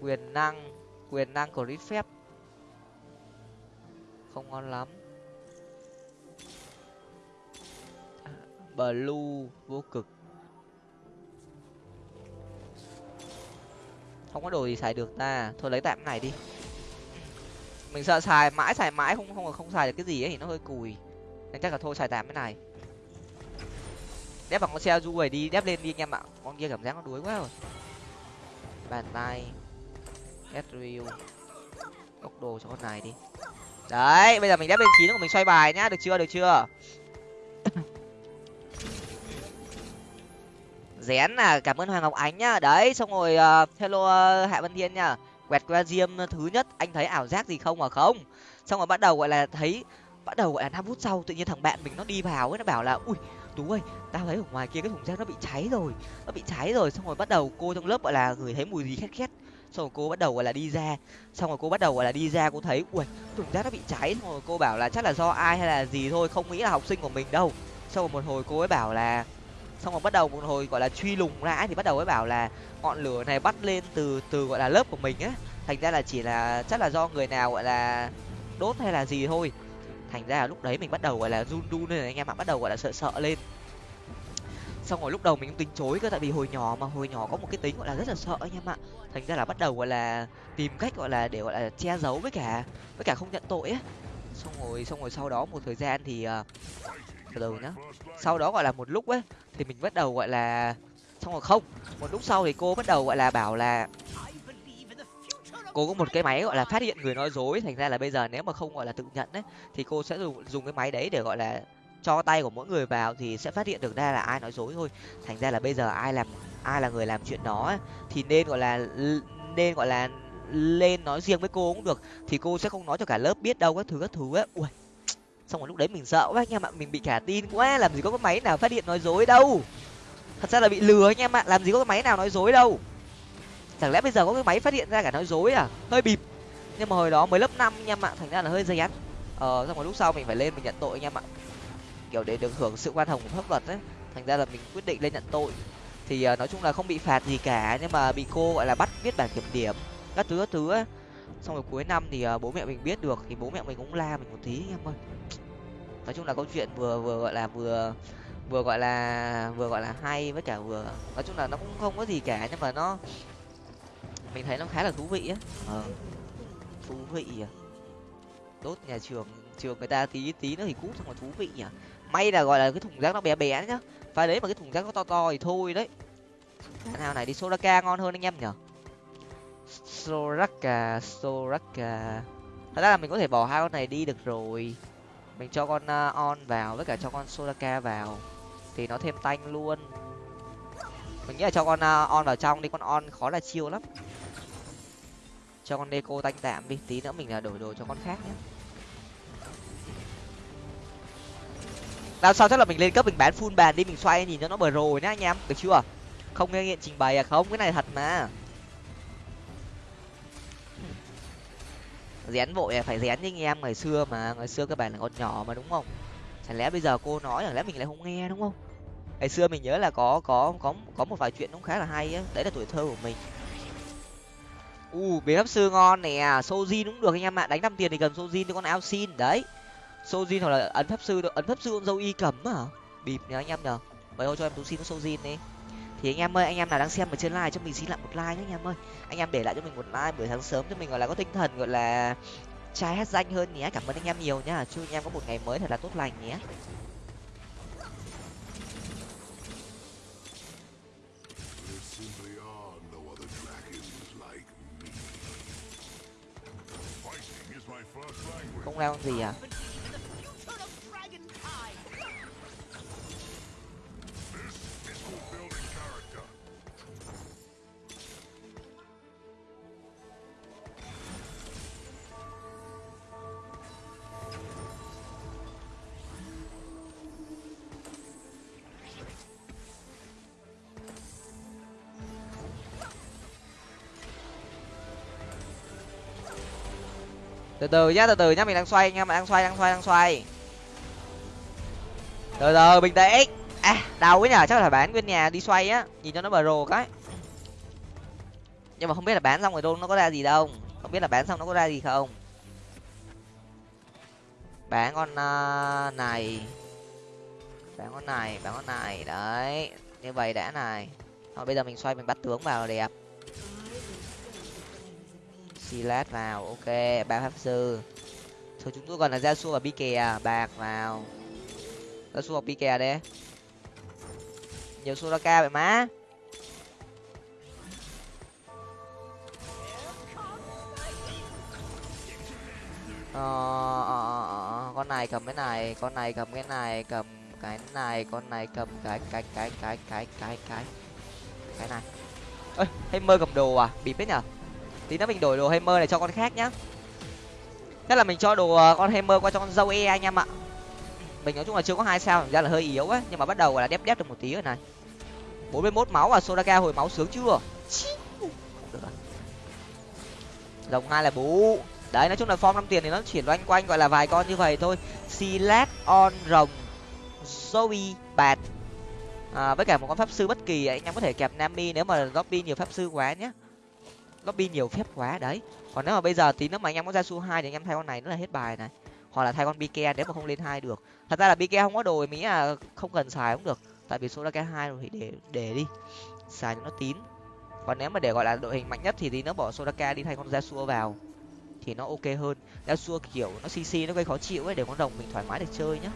Quyền năng quyền năng của phép không ngon lắm. Blue vô cực. Không có đồ gì xài được ta. Thôi lấy tạm cái này đi. Mình sợ xài mãi xài mãi không không không xài được cái gì ấy thì nó hơi cùi. Nên chắc là thôi xài tạm cái này đép bằng con xe du này đi đép lên đi anh em ạ. Con kia cảm giác nó đuối quá rồi. Bàn tay. Ezreal góc đồ cho con này đi. Đấy bây giờ mình đép lên chín của mình xoay bài nhá. Được chưa được chưa? Rén là cảm ơn hoàng ngọc ánh nhá. Đấy xong rồi uh, hello uh, hạ văn thiên nhá. Quẹt qua diêm thứ nhất. Anh thấy ảo giác gì không mà không. Xong rồi bắt đầu gọi là thấy bắt đầu gọi là năm phút sau tự nhiên thằng bạn mình nó đi vào ấy nó bảo là ui tú ơi, tao thấy ở ngoài kia cái thùng rác nó bị cháy rồi. Nó bị cháy rồi, xong rồi bắt đầu cô trong lớp, gọi là, người thấy mùi gì khét khét. Xong rồi cô bắt đầu, gọi là, đi ra. Xong rồi cô bắt đầu, gọi là, đi ra, cô thấy ui thùng rác nó bị cháy. Xong rồi cô bảo là chắc là do ai hay là gì thôi, không nghĩ là học sinh của mình đâu. Xong rồi một hồi cô ấy bảo là, xong rồi bắt đầu một hồi, gọi là, truy lùng lại thì bắt đầu ấy bảo là ngọn lửa này bắt lên từ từ, gọi là, lớp của mình á. Thành ra là chỉ là, chắc là do người nào, gọi là, đốt hay là gì thôi thành ra là lúc đấy mình bắt đầu, gọi là, run run lên, anh em ạ, bắt đầu, gọi là, sợ sợ lên. Xong rồi lúc đầu mình cũng tính chối cơ, tại vì hồi nhỏ mà, hồi nhỏ có một cái tính, gọi là, rất là sợ anh em ạ. Thành ra là bắt đầu, gọi là, tìm cách, gọi là, để, gọi là, che giấu với cả với cả không nhận tội á. Xong rồi xong rồi sau đó một thời gian thì ờ, từ đầu nhá. Sau đó, gọi là một lúc ấy thì mình bắt đầu, gọi là, xong rồi không, một lúc sau thì cô bắt đầu, gọi là bảo là cô có một cái máy, gọi là, phát hiện người nói dối. Thành ra là bây giờ nếu mà không, gọi là, tự nhận đấy thì cô sẽ dùng dùng cái máy đấy để, gọi là, cho tay của mỗi người vào thì sẽ phát hiện được ra là ai nói dối thôi. Thành ra là bây giờ ai làm, ai là người làm chuyện đó thì nên, gọi là nên, gọi là, lên nói riêng với cô cũng được. Thì cô sẽ không nói cho cả lớp biết đâu, các thứ các thứ ấy. Ui, xong rồi lúc đấy mình sợ quá anh em ạ, mình bị cả tin quá, làm gì có cái máy nào phát hiện nói dối đâu. Thật ra là bị lừa anh em ạ, làm gì có cái máy nào nói dối đâu chẳng lẽ bây giờ có cái máy phát hiện ra cả nói dối à? Hơi bịp. Nhưng mà hồi đó mới lớp năm anh em ạ thành ra là hơi dây án ờ xong rồi lúc sau mình phải lên mình nhận tội anh em ạ kiểu để được hưởng sự quan hồng của pháp luật đấy thành ra là mình quyết định lên nhận tội. Thì uh, nói chung là không bị phạt gì cả nhưng mà bị cô gọi là bắt viết bản kiểm điểm các thứ các thứ ấy. Xong rồi cuối năm thì uh, bố mẹ mình biết được thì bố mẹ mình cũng la mình một tí anh em ơi. Nói chung là câu chuyện vừa vừa gọi là vừa vừa gọi là vừa gọi là hay với cả vừa nói chung là nó cũng không có gì cả nhưng mà nó mình thấy nó khá là thú vị á. Ờ. Thú vị à. Đốt nhà trường trường người ta tí tí nữa thì cút xong rồi thú vị nhỉ. May là gọi là cái thùng rác nó bé bé nhá. Phải đấy mà cái thùng rác nó to to thì thôi đấy. Nào này đi soraka ngon hơn anh em nhở soraka soraka. Thật ra là mình có thể bỏ hai con này đi được rồi. Mình cho con uh, on vào với cả cho con soraka vào. Thì nó thêm tanh luôn. Mình nghĩ là cho con uh, on vào trong đi. Con on khó là chiêu lắm cho con deco tanh tạm đi. Tí nữa mình là đổi đồ cho con khác nhé. Làm sao chắc là mình lên cấp mình bán full bàn đi, mình xoay nhìn cho nó bờ rồi nhá anh em, được chưa? Không nghe nghiện trình bày à? Không, cái này thật mà. Rén vội à? Phải rén như anh em, ngày xưa mà, ngày xưa các bạn là con nhỏ mà, đúng không? Chẳng lẽ bây giờ cô nói chẳng lẽ mình lại không nghe, đúng không? Ngày xưa mình nhớ là có có có có một vài chuyện cũng khá là hay á. Đấy là tuổi thơ của mình u, bế pháp sư ngon nè. Sojin cũng được anh em ạ. Đánh năm tiền thì cầm sojin cho con ao xin. Đấy. Sojin hoặc là ấn pháp sư ấn pháp sư con dâu y cấm à bịp nhá anh em nhở vậy thôi cho em tú xin con sojin đi. Thì anh em ơi, anh em nào đang xem ở trên live cho mình xin lại một like nhé anh em ơi. Anh em để lại cho mình một like buổi sáng sớm cho mình gọi là có tinh thần gọi là trai hết danh hơn nhé. Cảm ơn anh em nhiều nhá. Chúc anh em có một ngày mới thật là tốt lành nhé. Không leo gì à? Từ từ nhá từ từ nhá mình đang xoay anh em đang xoay đang xoay đang xoay. Từ từ bình tĩnh. À đau quá nhở chắc là bán nguyên nhà đi xoay á nhìn cho nó bờ rồ cái. Nhưng mà không biết là bán xong rồi đâu nó có ra gì đâu không biết là bán xong nó có ra gì không. Bán con uh, này. Bán con này bán con này đấy như vậy đã này. Thôi bây giờ mình xoay mình bắt tướng vào đẹp silat vào ok ba pháp sư. Thôi chúng tôi còn là gia su và bi kè à, bạc vào. Gia su hoặc bi kè đấy nhiều suraka vậy má. Ờ ờ, ờ, ờ, ờ, con này cầm cái này con này cầm cái này cầm cái này con này cầm cái cái cái cái cái cái cái cái này. Ơi hay mơ cầm đồ à? Bịp biết nhở? Tí nữa mình đổi đồ hammer này cho con khác nhá. Thế là mình cho đồ ờ, con hammer qua cho con dâu e anh em ạ. Mình nói chung là chưa có hai sao ra là hơi yếu ấy, nhưng mà bắt đầu là đép đép được một tí rồi này. Bốn mươi mốt máu à sodaka hồi máu sướng chưa? Rồng hai là bú. Đấy nói chung là form năm tiền thì nó chuyển loanh quanh gọi là vài con như vậy thôi. Silat on rồng zoe bạt. À, với cả một con pháp sư bất kỳ anh em có thể kẹp nami nếu mà lobby nhiều pháp sư quá nhé lobby nhiều phép quá đấy. Còn nếu mà bây giờ tí nữa mà anh em có ra su hai thì anh em thay con này nữa là hết bài này. Hoặc là thay con bike nếu mà không lên hai được. Thật ra là bike không có đồ mỹ là không cần xài cũng được. Tại vì số ra cái hai rồi thì để để đi. Xài cho nó tín. Còn nếu mà để gọi là đội hình mạnh nhất thì tí nó bỏ sodaka đi thay con Yasuo vào. Thì nó ok hơn. Yasuo kiểu nó cc nó gây khó chịu ấy, để con rồng mình thoải mái để chơi nhá.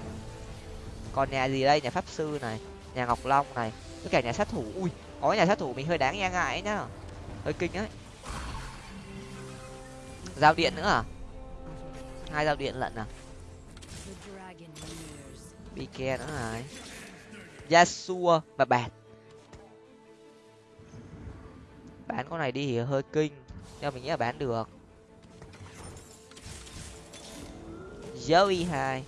Còn nhà gì đây? Nhà pháp sư này, nhà ngọc long này. Với cả nhà sát thủ. Ui, có nhà sát thủ mình hơi đáng e ngại ấy nhá. Hơi kinh ấy giao điện nữa à? Hai giao điện lận à? Bike nữa này yasua và bạn bán con này đi thì hơi kinh. Nhưng mình nghĩ là bán được. Joey hai.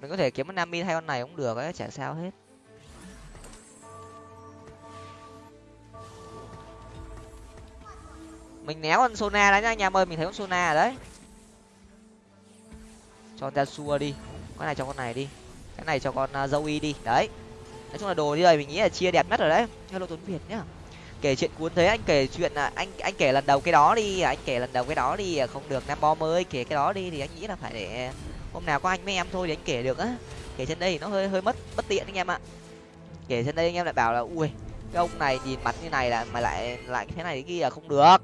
Mình có thể kiếm một Mi hai con này cũng được ấy, chả sao hết. Mình néo con sona đấy nhá anh em ơi mình thấy con sona ở đấy. Cho ta xua đi, con này cho con này đi, cái này cho con à, Zoe đi, đấy. Nói chung là đồ như vậy mình nghĩ là chia đẹp nhất rồi đấy hello tuấn việt nhá. Kể chuyện cuốn thế, anh kể chuyện là anh anh kể lần đầu cái đó đi, anh kể lần đầu cái đó đi à, không được nam bom ơi kể cái đó đi thì anh nghĩ là phải để hôm nào có anh với em thôi thì anh kể được á. Kể trên đây thì nó hơi hơi mất bất tiện anh em ạ. Kể trên đây anh em lại bảo là, ui, cái ông này nhìn mặt như này là mà lại lại thế này thế kia là không được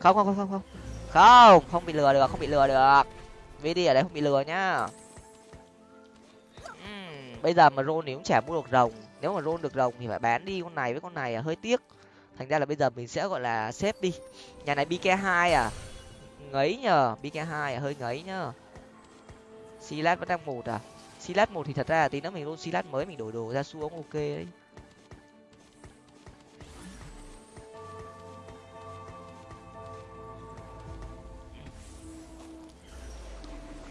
không không không không không. Không không bị lừa được không bị lừa được. Vd ở đây không bị lừa nhá. Uhm, bây giờ mà rôn thì cũng chả mua được rồng. Nếu mà rôn được rồng thì phải bán đi con này với con này là hơi tiếc. Thành ra là bây giờ mình sẽ gọi là xếp đi. Nhà này bk hai à. Ngấy nhờ bk hai à hơi ngấy nhá. Silat vẫn đang một à. Silat một thì thật ra là tí nữa mình luôn silat mới mình đổi đồ ra xuống ok đấy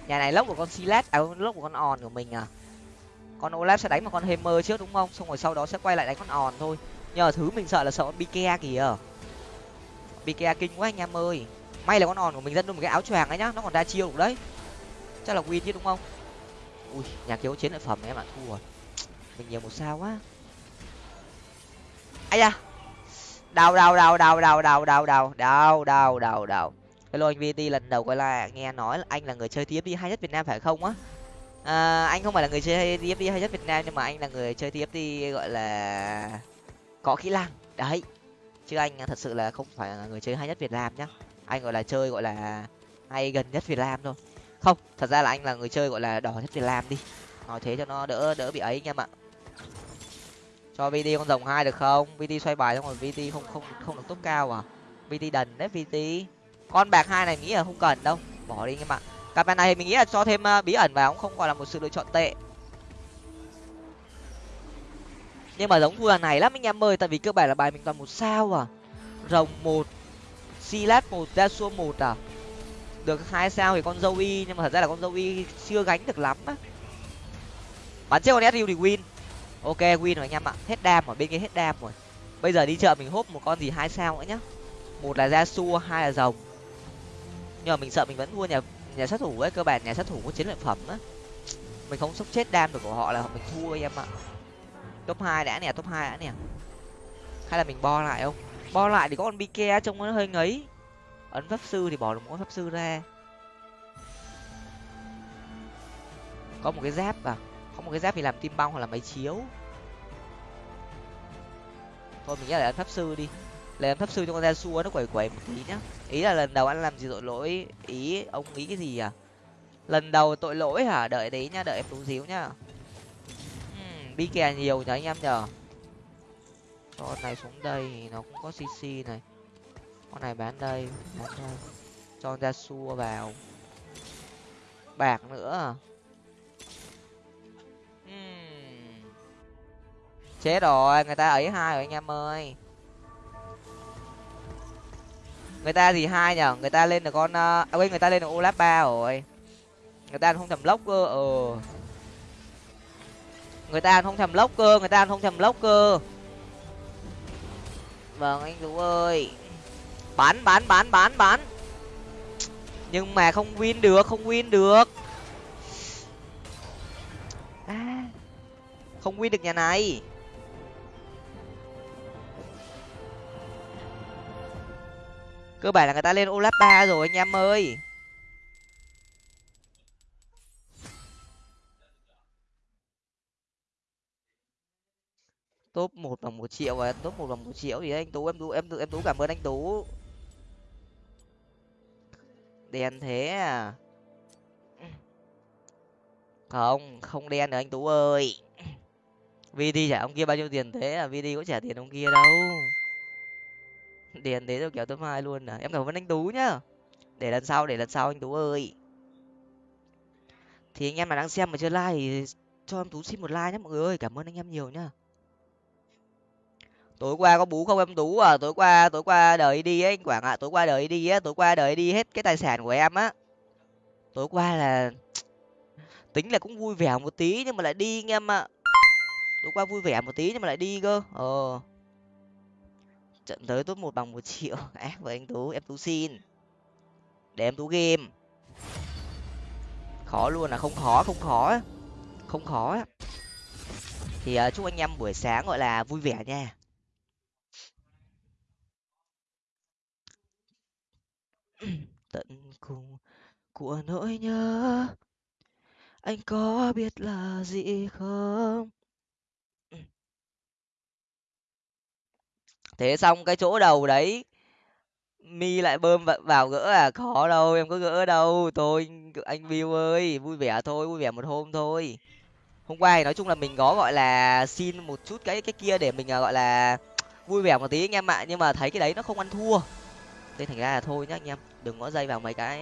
nhà này lốc của con Silas, à lốc của con On của mình à con olaf sẽ đánh một con hammer trước đúng không xong rồi sau đó sẽ quay lại đánh con On thôi nhờ thứ mình sợ là sợ con bika kìa bika kinh quá anh em ơi may là con On của mình dẫn luôn một cái áo choàng ấy nhá nó còn ra chiêu đấy chắc là win chứ đúng không ui nhà kiếu chiến lợi phẩm em ạ thua rồi mình nhiều một sao quá ai da đau đau đau đau đau đau đau đau đau đau đau đau hello anh vt lần đầu gọi là nghe nói là anh là người chơi tfd hay nhất việt nam phải không á? À, anh không phải là người chơi tfd hay nhất việt nam nhưng mà anh là người chơi tfd gọi là có kỹ năng. Đấy chứ anh thật sự là không phải là người chơi hay nhất việt nam nhá. Anh gọi là chơi gọi là hay gần nhất việt nam thôi. Không thật ra là anh là người chơi gọi là đỏ nhất việt nam đi. Nói thế cho nó đỡ đỡ bị ấy anh em ạ cho vd con rồng hai được không? Vd xoay bài xong rồi vd không không không được tốt cao à? Vd đần đấy vd con bạc hai này nghĩ là không cần đâu. Bỏ đi anh em ạ cặp bài này mình nghĩ là cho thêm ờ, bí ẩn vào, cũng không gọi là một sự lựa chọn tệ. Nhưng mà giống thua này lắm anh em ơi, tại vì cơ bản là bài mình toàn một sao à. Rồng một silat một ra một à. Được hai sao thì con dâu y, nhưng mà thật ra là con dâu y chưa gánh được lắm á. Bắn chết con su thì win. Ok, win rồi anh em ạ. Hết đam ở bên kia hết đam rồi. Bây giờ đi chợ mình hốp một con gì hai sao nữa nhá. Một là ra hai là rồng nhưng mà mình sợ mình vẫn thua nhà nhà sát thủ ấy, cơ bản nhà sát thủ có chiến lợi phẩm á. Mình không sốc chết đam được của họ là mình thua em ạ. Top hai đã nè, top hai đã nè. Hay là mình bo lại không? Bo lại thì có con bike trông nó hơi ngấy. Ấn pháp sư thì bỏ được một pháp sư ra. Có một cái giáp à? Có một cái giáp thì làm tim băng hoặc là máy chiếu. Thôi mình nghĩ là ấn pháp sư đi làm pháp sư cho con ra xua nó quẩy quẩy một tí nhá. Ý là lần đầu anh làm gì tội lỗi ý ông nghĩ cái gì à lần đầu tội lỗi hả? Đợi đấy nhá đợi em tú díu nhá. Uhm, bi kè nhiều nhá anh em nhở con này xuống đây nó cũng có cc này. Con này bán đây bán đây. Cho ra xua vào. Bạc nữa uhm. chết rồi người ta ấy hai rồi anh em ơi người ta gì hai nhở người ta lên được con ờ, à quên người ta lên được olap ba rồi. Người ta không thầm lốc cơ ờ. Người ta không thầm lốc cơ người ta không thầm lốc cơ. Vâng anh tú ơi. Bán bán bán bán bán nhưng mà không win được không win được. À, không win được nhà này. Cơ bản là người ta lên olap ba rồi, anh em ơi. Top một bằng một triệu và top một bằng một triệu thì anh tú, em tú em tú em tú cảm ơn anh tú. Đen thế à? Không không đen được anh tú ơi. Vd trả ông kia bao nhiêu tiền thế à? Vd có trả tiền ông kia đâu điền thế rồi kéo top hai luôn à. Em cảm ơn anh tú nhá. Để lần sau, để lần sau anh tú ơi. Thì anh em mà đang xem mà chưa like thì cho em tú xin một like nhé mọi người ơi. Cảm ơn anh em nhiều nhá. Tối qua có bú không em tú à? Tối qua tối qua đời đi ấy anh quảng ạ. Tối qua đời đi á, tối qua đời đi hết cái tài sản của em á. Tối qua là tính là cũng vui vẻ một tí nhưng mà lại đi anh em ạ. Tối qua vui vẻ một tí nhưng mà lại đi cơ. Ờ trận tới top một bằng một triệu. Ác với anh tú, em tú xin. Để em tú game. Khó luôn là không khó không khó không khó thì ờ, chúc anh em buổi sáng gọi là vui vẻ nha. Tận cùng của nỗi nhớ, anh có biết là gì không? Thế xong cái chỗ đầu đấy mi lại bơm vào gỡ à khó đâu em có gỡ đâu tôi anh view ơi vui vẻ thôi vui vẻ một hôm thôi. Hôm qua thì nói chung là mình có gọi là xin một chút cái cái kia để mình à, gọi là vui vẻ một tí anh em ạ nhưng mà thấy cái đấy nó không ăn thua. Thế thành ra là thôi nhá anh em đừng có dây vào mấy cái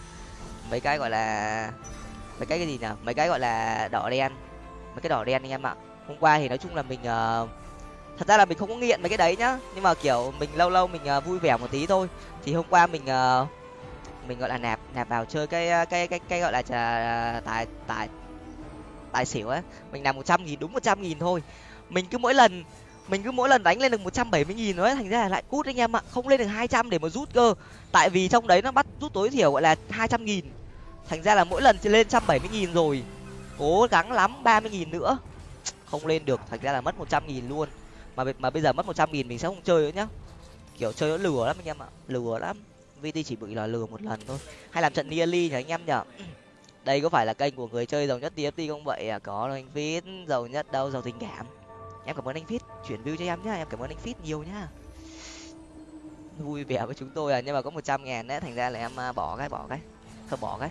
mấy cái gọi là mấy cái cái gì nào mấy cái gọi là đỏ đen mấy cái đỏ đen anh em ạ. Hôm qua thì nói chung là mình uh, thật ra là mình không có nghiện mấy cái đấy nhá. Nhưng mà kiểu mình lâu lâu mình uh, vui vẻ một tí thôi. Thì hôm qua mình uh, mình gọi là nạp nạp vào chơi cái à, cái cái cái gọi là trà, tài tài tài xỉu ấy. Mình nạp một trăm nghìn đúng một trăm nghìn thôi. Mình cứ mỗi lần mình cứ mỗi lần đánh lên được một trăm bảy mươi nghìn nói thành ra là lại cút anh em ạ. Không lên được hai trăm để mà rút cơ. Tại vì trong đấy nó bắt rút tối thiểu gọi là hai trăm nghìn. Thành ra là mỗi lần chỉ lên trăm bảy mươi nghìn rồi. Cố gắng lắm ba mươi nghìn nữa. Không lên được. Thành ra là mất một trăm nghìn luôn mà mà bây giờ mất một trăm nghìn mình sẽ không chơi nữa nhá. Kiểu chơi nó lừa lắm anh em ạ, lừa lắm. Vt chỉ bị là lừa một lần thôi. Hay làm trận nearly nhỉ anh em nhở đây có phải là kênh của người chơi giàu nhất tft không vậy? À có đâu, anh fit giàu nhất đâu, giàu tình cảm. Em cảm ơn anh fit chuyển view cho em nhá, em cảm ơn anh fit nhiều nhá. Vui vẻ với chúng tôi à nhưng mà có một trăm ngàn đấy, thành ra là em à, bỏ cái bỏ cái. Không bỏ cái.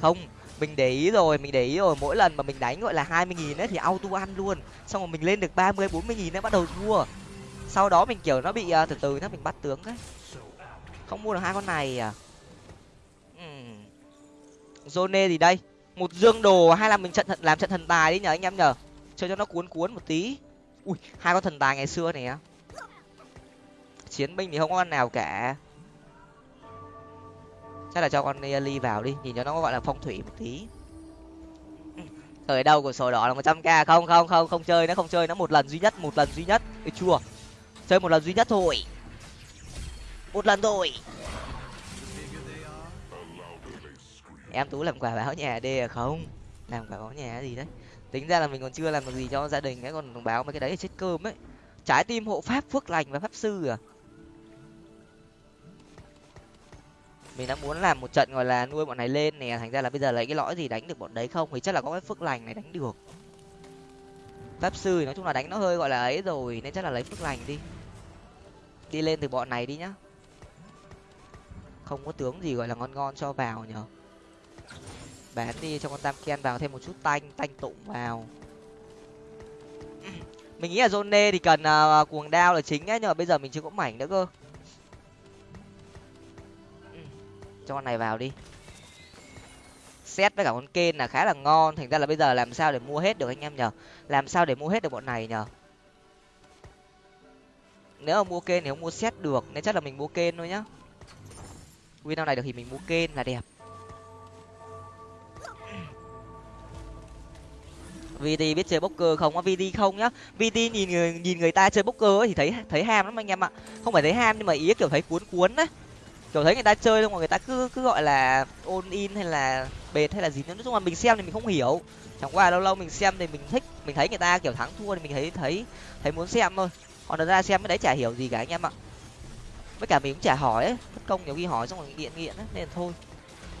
Không mình để ý rồi mình để ý rồi. Mỗi lần mà mình đánh gọi là hai mươi nghìn ấy thì auto ăn luôn. Xong rồi mình lên được ba mươi bốn mươi nghìn ấy bắt đầu thua. Sau đó mình kiểu nó bị uh, từ từ nó mình bắt tướng đấy. Không mua được hai con này à? Uhm. zone gì đây. Một dương đồ hay là mình trận làm trận thần tài đi nhở anh em nhở? Chơi cho nó cuốn cuốn một tí. Ui hai con thần tài ngày xưa này á. Chiến binh thì không có con nào cả chắc là cho con Nearly vào đi nhìn cho nó gọi là phong thủy một tí. Ở đâu của sổ đỏ là một trăm k. Không không không không chơi nó không chơi nó một lần duy nhất một lần duy nhất. Ê, chua. Chơi một lần duy nhất thôi. Một lần thôi. Em tú làm quà báo nhà đi à? Không làm quà báo nhà gì đấy? Tính ra là mình còn chưa làm được gì cho gia đình ấy còn báo mấy cái đấy chết cơm ấy. Trái tim hộ pháp phước lành và pháp sư à? Mình đã muốn làm một trận gọi là nuôi bọn này lên nè. Thành ra là bây giờ lấy cái lõi gì đánh được bọn đấy không? Thì chắc là có cái phước lành này đánh được. Pháp sư thì nói chung là đánh nó hơi gọi là ấy rồi nên chắc là lấy phước lành đi. Đi lên từ bọn này đi nhá. Không có tướng gì gọi là ngon ngon cho vào nhở. Bán đi cho con tam ken vào thêm một chút tanh tanh tụng vào. Mình nghĩ là zone thì cần uh, cuồng đao là chính ấy nhưng mà bây giờ mình chưa có mảnh nữa cơ. Cho con này vào đi. Xét với cả con kên là khá là ngon. Thành ra là bây giờ làm sao để mua hết được anh em nhở làm sao để mua hết được bọn này nhở nếu mà mua kên thì không mua xét được, nên chắc là mình mua kên thôi nhá. Win này được thì mình mua kên là đẹp. Vt biết chơi bốc không á? Vt không nhá. Vt nhìn người nhìn người ta chơi bốc ấy thì thấy thấy ham lắm anh em ạ. Không phải thấy ham nhưng mà ý kiểu thấy cuốn cuốn đấy kiểu thấy người ta chơi xong rồi người ta cứ cứ gọi là ôn in hay là bệt hay là gì. Nữa nói chung là mình xem thì mình không hiểu. Chẳng qua lâu lâu mình xem thì mình thích, mình thấy người ta kiểu thắng thua thì mình thấy thấy thấy muốn xem thôi. Còn thật ra xem cái đấy chả hiểu gì cả anh em ạ. Với cả mình cũng chả hỏi ấy công nhiều khi hỏi xong rồi nghiện nghiện ấy, nên thôi.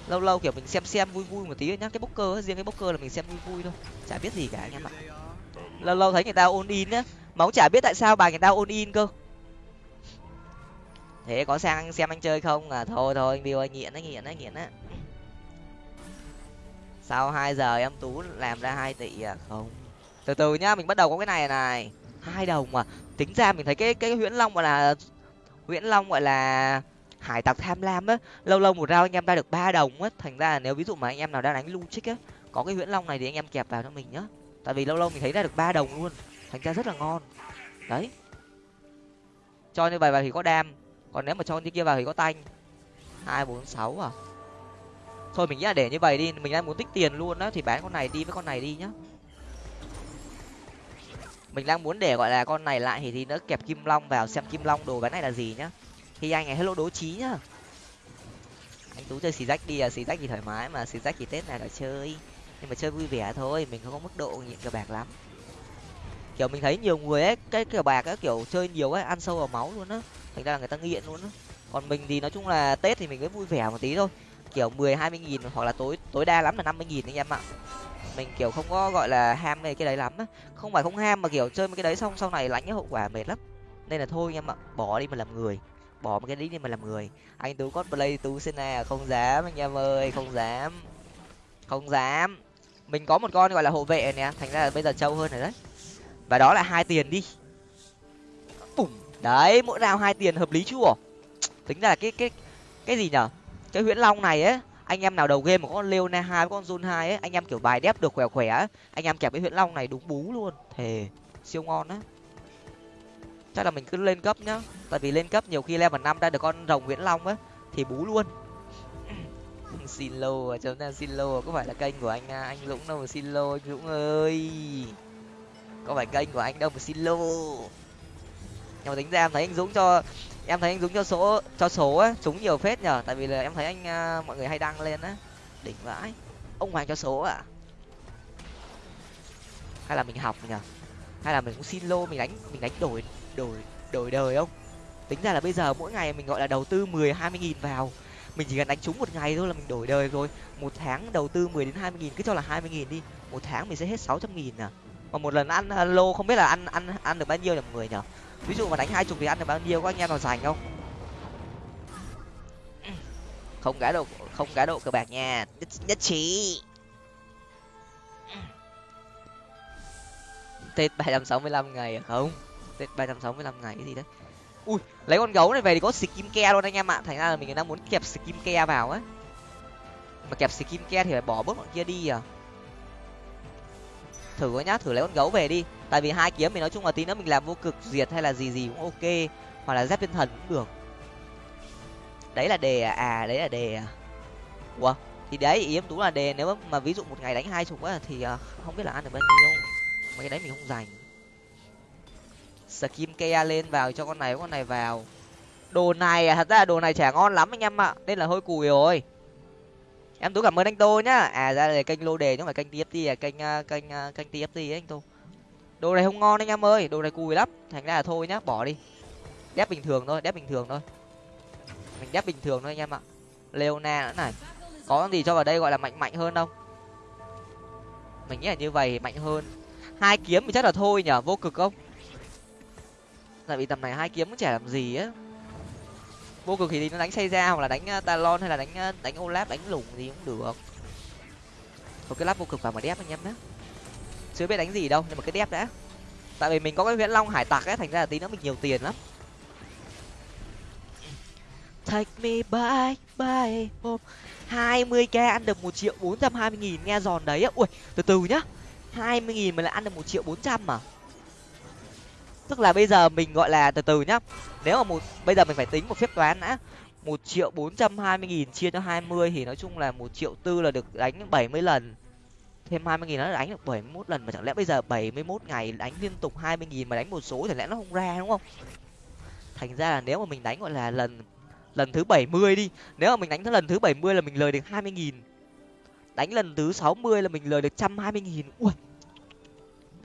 Lâu lâu kiểu mình xem xem vui vui một tí nhá. Cái bốc cơ riêng cái bốc cơ là mình xem vui vui thôi, chả biết gì cả anh em ạ. Lâu lâu thấy người ta ôn in á mà cũng chả biết tại sao bài người ta ôn in cơ thế có sang xem anh chơi không? À thôi thôi anh bill anh nghiện á nghiện á nghiện á sau hai giờ em tú làm ra hai tỷ à? Không. Từ từ nhá, mình bắt đầu có cái này này. Hai đồng mà tính ra mình thấy cái cái huyễn long gọi là, huyễn long gọi là hải tặc tham lam á, lâu lâu một rau anh em ra được ba đồng á. Thành ra là nếu ví dụ mà anh em nào đang đánh lu trích á, có cái huyễn long này thì anh em kẹp vào cho mình nhá. Tại vì lâu lâu mình thấy ra được ba đồng luôn. Thành ra rất là ngon. Đấy. Cho như vậy vậy thì có đam còn nếu mà cho con kia vào thì có tanh. Hai, bốn, sáu à? Thôi mình nghĩ là để như vậy đi, mình đang muốn tích tiền luôn đó thì bán con này đi với con này đi nhá. Mình đang muốn để, gọi là, con này lại thì thì nó kẹp kim long vào, xem kim long đồ cái này là gì nhá. Thì anh ấy hello đố trí nhá. Anh tú chơi xì rách đi à xì rách thì thoải mái mà, xì rách thì tết này là chơi. Nhưng mà chơi vui vẻ thôi, mình không có mức độ nghiện cờ bạc lắm. Kiểu mình thấy nhiều người ấy, cái cờ bạc ấy, kiểu chơi nhiều ấy, ăn sâu vào máu luôn á thành ra là người ta nghiện luôn đó. còn mình thì nói chung là tết thì mình cứ vui vẻ một tí thôi. Kiểu mười, hai mươi nghìn hoặc là tối tối đa lắm là năm mươi nghìn anh em ạ. Mình, kiểu, không có gọi là ham về cái đấy lắm á. Không phải không ham mà, kiểu, chơi mấy cái đấy xong, sau này lãnh cái hậu quả mệt lắm. Nên là thôi anh em ạ, bỏ đi mà làm người. Bỏ một cái đấy đi mà làm người. Anh tú cosplay tú sena à? không dám, anh em ơi, không dám. Không dám. Mình có một con gọi là hộ vệ nè. Thành ra là bây giờ trâu hơn rồi đấy. Và đó là hai tiền đi đấy mỗi rào hai tiền hợp lý chưa tính ra là cái cái cái gì nhở? Cái huyễn long này ấy anh em nào đầu game mà có con leona hai con zone hai ấy anh em kiểu bài đép được khỏe khỏe ấy, anh em kẹp cái huyễn long này đúng bú luôn. Thề siêu ngon á. Chắc là mình cứ lên cấp nhá. Tại vì lên cấp nhiều khi level năm ra được con rồng huyễn long á thì bú luôn. Xin lô chúng ta xin lô có phải là kênh của anh à, anh dũng đâu mà xin lô anh dũng ơi. Có phải kênh của anh đâu mà xin lô nhưng mà tính ra em thấy anh dũng cho, em thấy anh dũng cho số cho số á, trúng nhiều phết nhở tại vì là em thấy anh à, mọi người hay đăng lên á. Đỉnh vãi. Ông hoàng cho số à hay là mình học nhở hay là mình cũng xin lô, mình đánh mình đánh đổi đổi đổi đời không? Tính ra là bây giờ mỗi ngày mình gọi là đầu tư mười hai mươi nghìn vào. Mình chỉ cần đánh trúng một ngày thôi là mình đổi đời rồi. Một tháng đầu tư mười đến hai mươi nghìn, cứ cho là hai mươi nghìn đi. Một tháng mình sẽ hết sáu trăm nghìn à. Mà một lần ăn à, lô không biết là ăn ăn ăn được bao nhiêu nhỉ mọi người nhở ví dụ mà đánh hai chục thì ăn được bao nhiêu có anh em nào dành không? Không cá độ không cá độ cờ bạc nha. Nhất, nhất trí. Tết ba trăm sáu mươi lăm ngày à? không. Tết ba trăm sáu mươi lăm ngày cái gì đấy? Ui lấy con gấu này về thì có skin ke luôn anh em ạ. Thành ra là mình đang muốn kẹp skin ke vào á. Mà kẹp skin ke thì phải bỏ bớt bọn kia đi à. Thử nhá thử lấy con gấu về đi tại vì hai kiếm mình nói chung là tí nữa mình làm vô cực diệt hay là gì gì cũng ok hoặc là dép thiên thần cũng được. Đấy là đề à, à đấy là đề à. Ủa thì đấy ý em tú là đề nếu mà ví dụ một ngày đánh hai chục á thì à, không biết là ăn được bao nhiêu. Mấy cái đấy mình không dành skim ke lên vào cho con này con này vào. Đồ này à, thật ra là đồ này chả ngon lắm anh em ạ nên là hơi cùi rồi. Em tú cảm ơn anh tô nhá. À ra là kênh lô đề chứ không phải kênh tft à kênh à, kênh à, kênh tft ấy anh tô đồ này không ngon anh em ơi, đồ này cùi lắm. Thành ra là thôi nhá, bỏ đi. Đép bình thường thôi, đép bình thường thôi. Mình đép bình thường thôi anh em ạ. Leona nữa này. Có con gì cho vào đây gọi là mạnh mạnh hơn không? Mình nghĩ là như vậy mạnh hơn. Hai kiếm thì chắc là thôi nhở, vô cực không? Tại vì tầm này hai kiếm cũng chả làm gì á. Vô cực thì nó đánh xây ra hoặc là đánh uh, talon hay là đánh uh, đánh olaf, đánh lủng gì cũng được. Một cái lắp vô cực vào mà đép anh em nhé chưa biết đánh gì đâu, nhưng mà cái đép đã. Tại vì mình có cái viễn long hải tặc ấy, thành ra là tí nữa mình nhiều tiền lắm. Take me by by hai mươi k ăn được một triệu bốn trăm hai mươi nghìn, nghe giòn đấy á. Ui, từ từ nhá. hai mươi nghìn mà lại ăn được một triệu bốn trăm mà tức là bây giờ mình gọi là, từ từ nhá. Nếu mà một, bây giờ mình phải tính một phép toán đã. Một triệu bốn trăm hai mươi nghìn chia cho hai mươi thì nói chung là một triệu tư là được đánh bảy mươi lần thêm hai mươi nghìn nó đánh được bảy mươi mốt lần mà chẳng lẽ bây giờ bảy mươi mốt ngày đánh liên tục hai mươi nghìn mà đánh một số thì lẽ nó không ra đúng không? Thành ra là nếu mà mình đánh, gọi là, lần lần thứ bảy mươi đi, nếu mà mình đánh tới lần thứ bảy mươi là mình lời được hai mươi nghìn, đánh lần thứ sáu mươi là mình lời được trăm hai mươi nghìn. Ui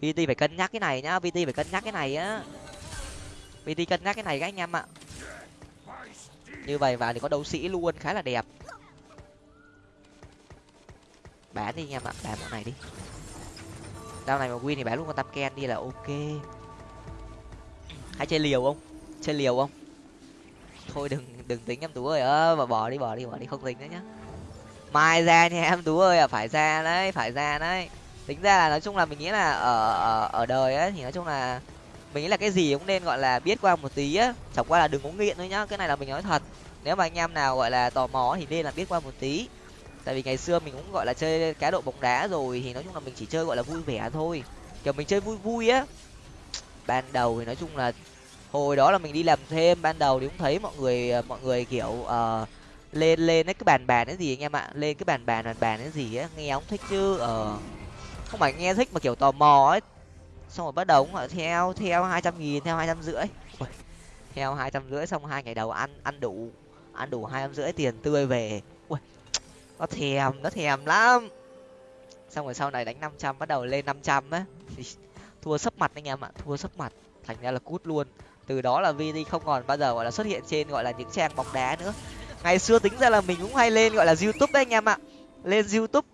vt phải cân nhắc cái này nhá vt phải cân nhắc cái này á. Vt cân nhắc cái này các anh em ạ. Như vậy vào thì có đấu sĩ luôn, khá là đẹp bán đi anh em ạ bán bọn này đi. Đao này mà win thì bán luôn con tam ken đi là ok. Hãy chơi liều không? Chơi liều không? Thôi đừng đừng tính em tú ơi. Ơ mà bỏ đi bỏ đi bỏ đi. Không tính nữa nhá. Mai ra nha em tú ơi. À phải ra đấy phải ra đấy. Tính ra là nói chung là mình nghĩ là ở ở, ở đời ấy thì nói chung là mình nghĩ là cái gì cũng nên gọi là biết qua một tí á. Chẳng qua là đừng có nghiện thôi nhá. Cái này là mình nói thật. Nếu mà anh em nào gọi là tò mò thì nên là biết qua một tí tại vì ngày xưa mình cũng gọi là chơi cá độ bóng đá rồi thì nói chung là mình chỉ chơi gọi là vui vẻ thôi. Kiểu mình chơi vui vui á. Ban đầu thì nói chung là hồi đó là mình đi làm thêm ban đầu thì cũng thấy mọi người ờ, mọi người kiểu uh, lên lên cái bàn bàn cái gì anh em ạ lên cái bàn bàn bàn bàn cái gì á nghe ông thích chứ ờ không phải nghe thích mà kiểu tò mò ấy. Xong rồi bắt đầu cũng ờ, theo theo hai trăm nghìn theo hai trăm rưỡi. Theo hai trăm rưỡi xong hai ngày đầu ăn ăn đủ ăn đủ hai trăm rưỡi tiền tươi về nó thèm nó thèm lắm. Xong rồi sau này đánh năm trăm bắt đầu lên năm trăm á. Thua sấp mặt anh em ạ thua sấp mặt. Thành ra là cút luôn. Từ đó là VD không còn bao giờ gọi là xuất hiện trên gọi là những trang bóng đá nữa. Ngày xưa tính ra là mình cũng hay lên gọi là youtube đấy anh em ạ. Lên youtube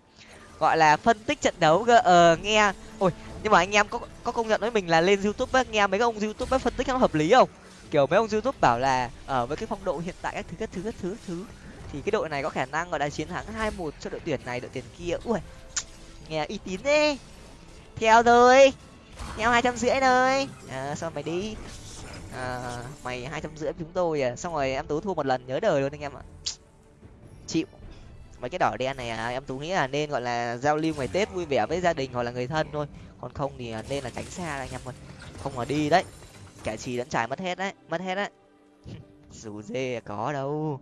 gọi là phân tích trận đấu gờ ờ nghe. Ôi nhưng mà anh em có có công nhận với mình là lên youtube ấy, nghe mấy ông youtube ấy phân tích nó hợp lý không? Kiểu mấy ông youtube bảo là ở với cái phong độ hiện tại các thứ các thứ các thứ các thứ thì cái đội này có khả năng gọi là chiến thắng hai một cho đội tuyển này đội tuyển kia. Ui nghe uy tín đi theo rồi theo hai trăm rưỡi rồi à, sao mày đi. À, mày hai trăm rưỡi chúng tôi à. Xong rồi em tú thua một lần nhớ đời luôn anh em ạ. Chịu. Mấy cái đỏ đen này à, em tú nghĩ là nên gọi là giao lưu ngày tết vui vẻ với gia đình hoặc là người thân thôi. Còn không thì à, nên là tránh xa anh em ơi. Không mà đi đấy. Kẻ trì lẫn trải mất hết đấy mất hết đấy. Dù dê có đâu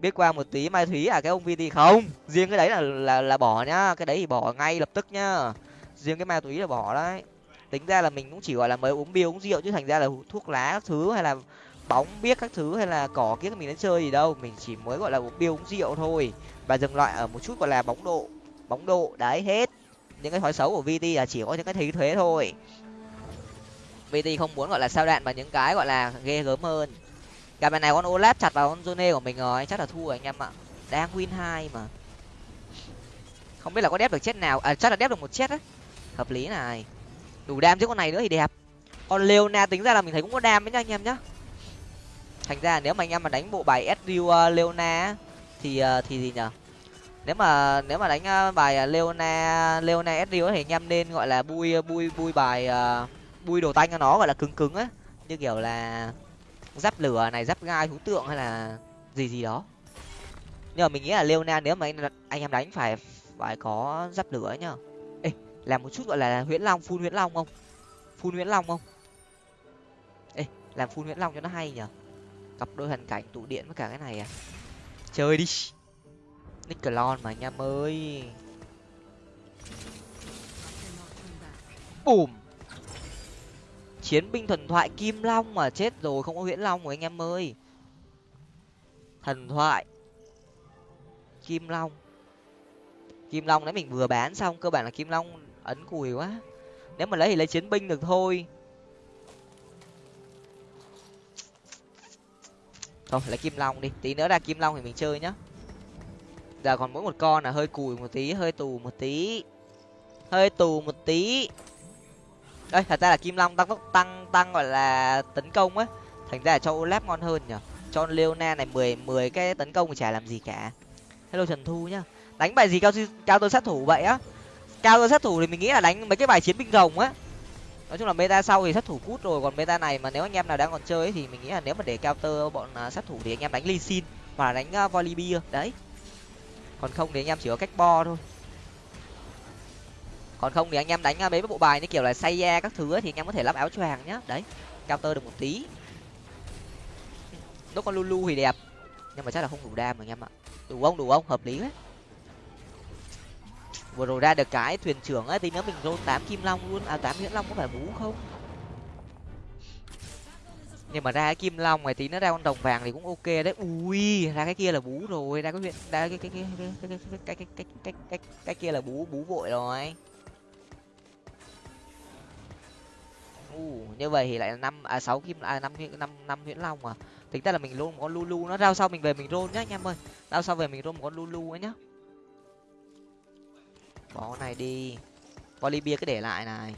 biết qua một tí mai thúy à cái ông vt không? Riêng cái đấy là là là bỏ nhá, cái đấy thì bỏ ngay lập tức nhá. Riêng cái ma túy là bỏ đấy. Tính ra là mình cũng chỉ, gọi là, mới uống bia, uống rượu chứ thành ra là thuốc lá các thứ hay là bóng biết các thứ hay là cỏ kiếc mình đến chơi gì đâu. Mình chỉ mới, gọi là, uống bia, uống rượu thôi. Và dừng lại ở một chút, gọi là, bóng độ bóng độ đấy hết. Những cái thói xấu của vt là chỉ có những cái thấy thuế thôi. Vt không muốn, gọi là, sao đạn và những cái, gọi là, ghê gớm hơn gặp này con olaf chặt vào con zone của mình rồi chắc là thua rồi anh em ạ. Đang win hai mà. Không biết là có đép được chết nào à chắc là đép được một chết đấy hợp lý này. Đủ đam chứ con này nữa thì đẹp. Con leona tính ra là mình thấy cũng có đam đấy nha anh em nhá. Thành ra nếu mà anh em mà đánh bộ bài Ezreal uh, ờ, leona thì uh, thì gì nhở? Nếu mà nếu mà đánh uh, bài leona leona Ezreal thì anh em nên gọi là bui bui bui bài uh, bui đồ tanh cho nó gọi là cứng cứng á. Như kiểu là giáp lửa này giáp gai thú tượng hay là gì gì đó. Nhưng mà mình nghĩ là leona nếu mà anh, anh em đánh phải phải có giáp lửa nhá ê làm một chút gọi là huyễn long phun huyễn long không? Phun huyễn long không? Ê làm phun huyễn long cho nó hay nhở cặp đôi hoàn cảnh tụ điện với cả cái này à. Chơi đi. Nickelon mà anh em ơi. Bùm chiến binh thần thoại kim long mà chết rồi, không có huyễn long rồi anh em ơi. Thần thoại kim long. Kim long đấy mình vừa bán xong, cơ bản là kim long ấn cùi quá. Nếu mà lấy thì lấy chiến binh được thôi. Thôi lấy kim long đi, tí nữa ra kim long thì mình chơi nhá. Giờ còn mỗi một con là hơi cùi một tí, hơi tù một tí. Hơi tù một tí đây thật ra là kim long tăng tốc tăng tăng gọi là tấn công á. Thành ra là cho olap ngon hơn nhở cho leona này mười mười cái tấn công thì chả làm gì cả. Hello trần thu nhá. Đánh bài gì cao cao tôi sát thủ vậy á? Cao tôi sát thủ thì mình nghĩ là đánh mấy cái bài chiến binh rồng á. Nói chung là meta sau thì sát thủ cút rồi còn meta này mà nếu anh em nào đang còn chơi ấy, thì mình nghĩ là nếu mà để counter bọn uh, sát thủ thì anh em đánh lee sin hoặc là đánh uh, volibear. Đấy. Còn không thì anh em chỉ có cách bo thôi còn không thì anh em đánh mấy bộ bài như kiểu là say da các thứ ấy, thì anh em có thể lắp áo choàng nhá đấy counter được một tí đốt con lulu thì đẹp nhưng mà chắc là không đủ đam anh em ạ đủ không đủ không hợp lý đấy vừa rồi ra được cái thuyền trưởng ấy thì nếu mình rôn tám kim long luôn à tám nguyễn long có phải bú không nhưng mà ra cái kim long này tí nó ra con đồng vàng thì cũng ok đấy ui ra cái kia là bú rồi ra cái huyện ra cái cái cái cái cái cái cái cái cái cái cái kia là bú bú vội rồi uh, như vậy thì lại là năm à sáu kim à năm năm năm nguyễn long mà tính ra là mình luôn một con lulu nó rao sau mình về mình rôn nhá anh em ơi. Rao sau về mình rôn một con lulu ấy nhá. Bỏ này đi. Bolivia cứ để lại này.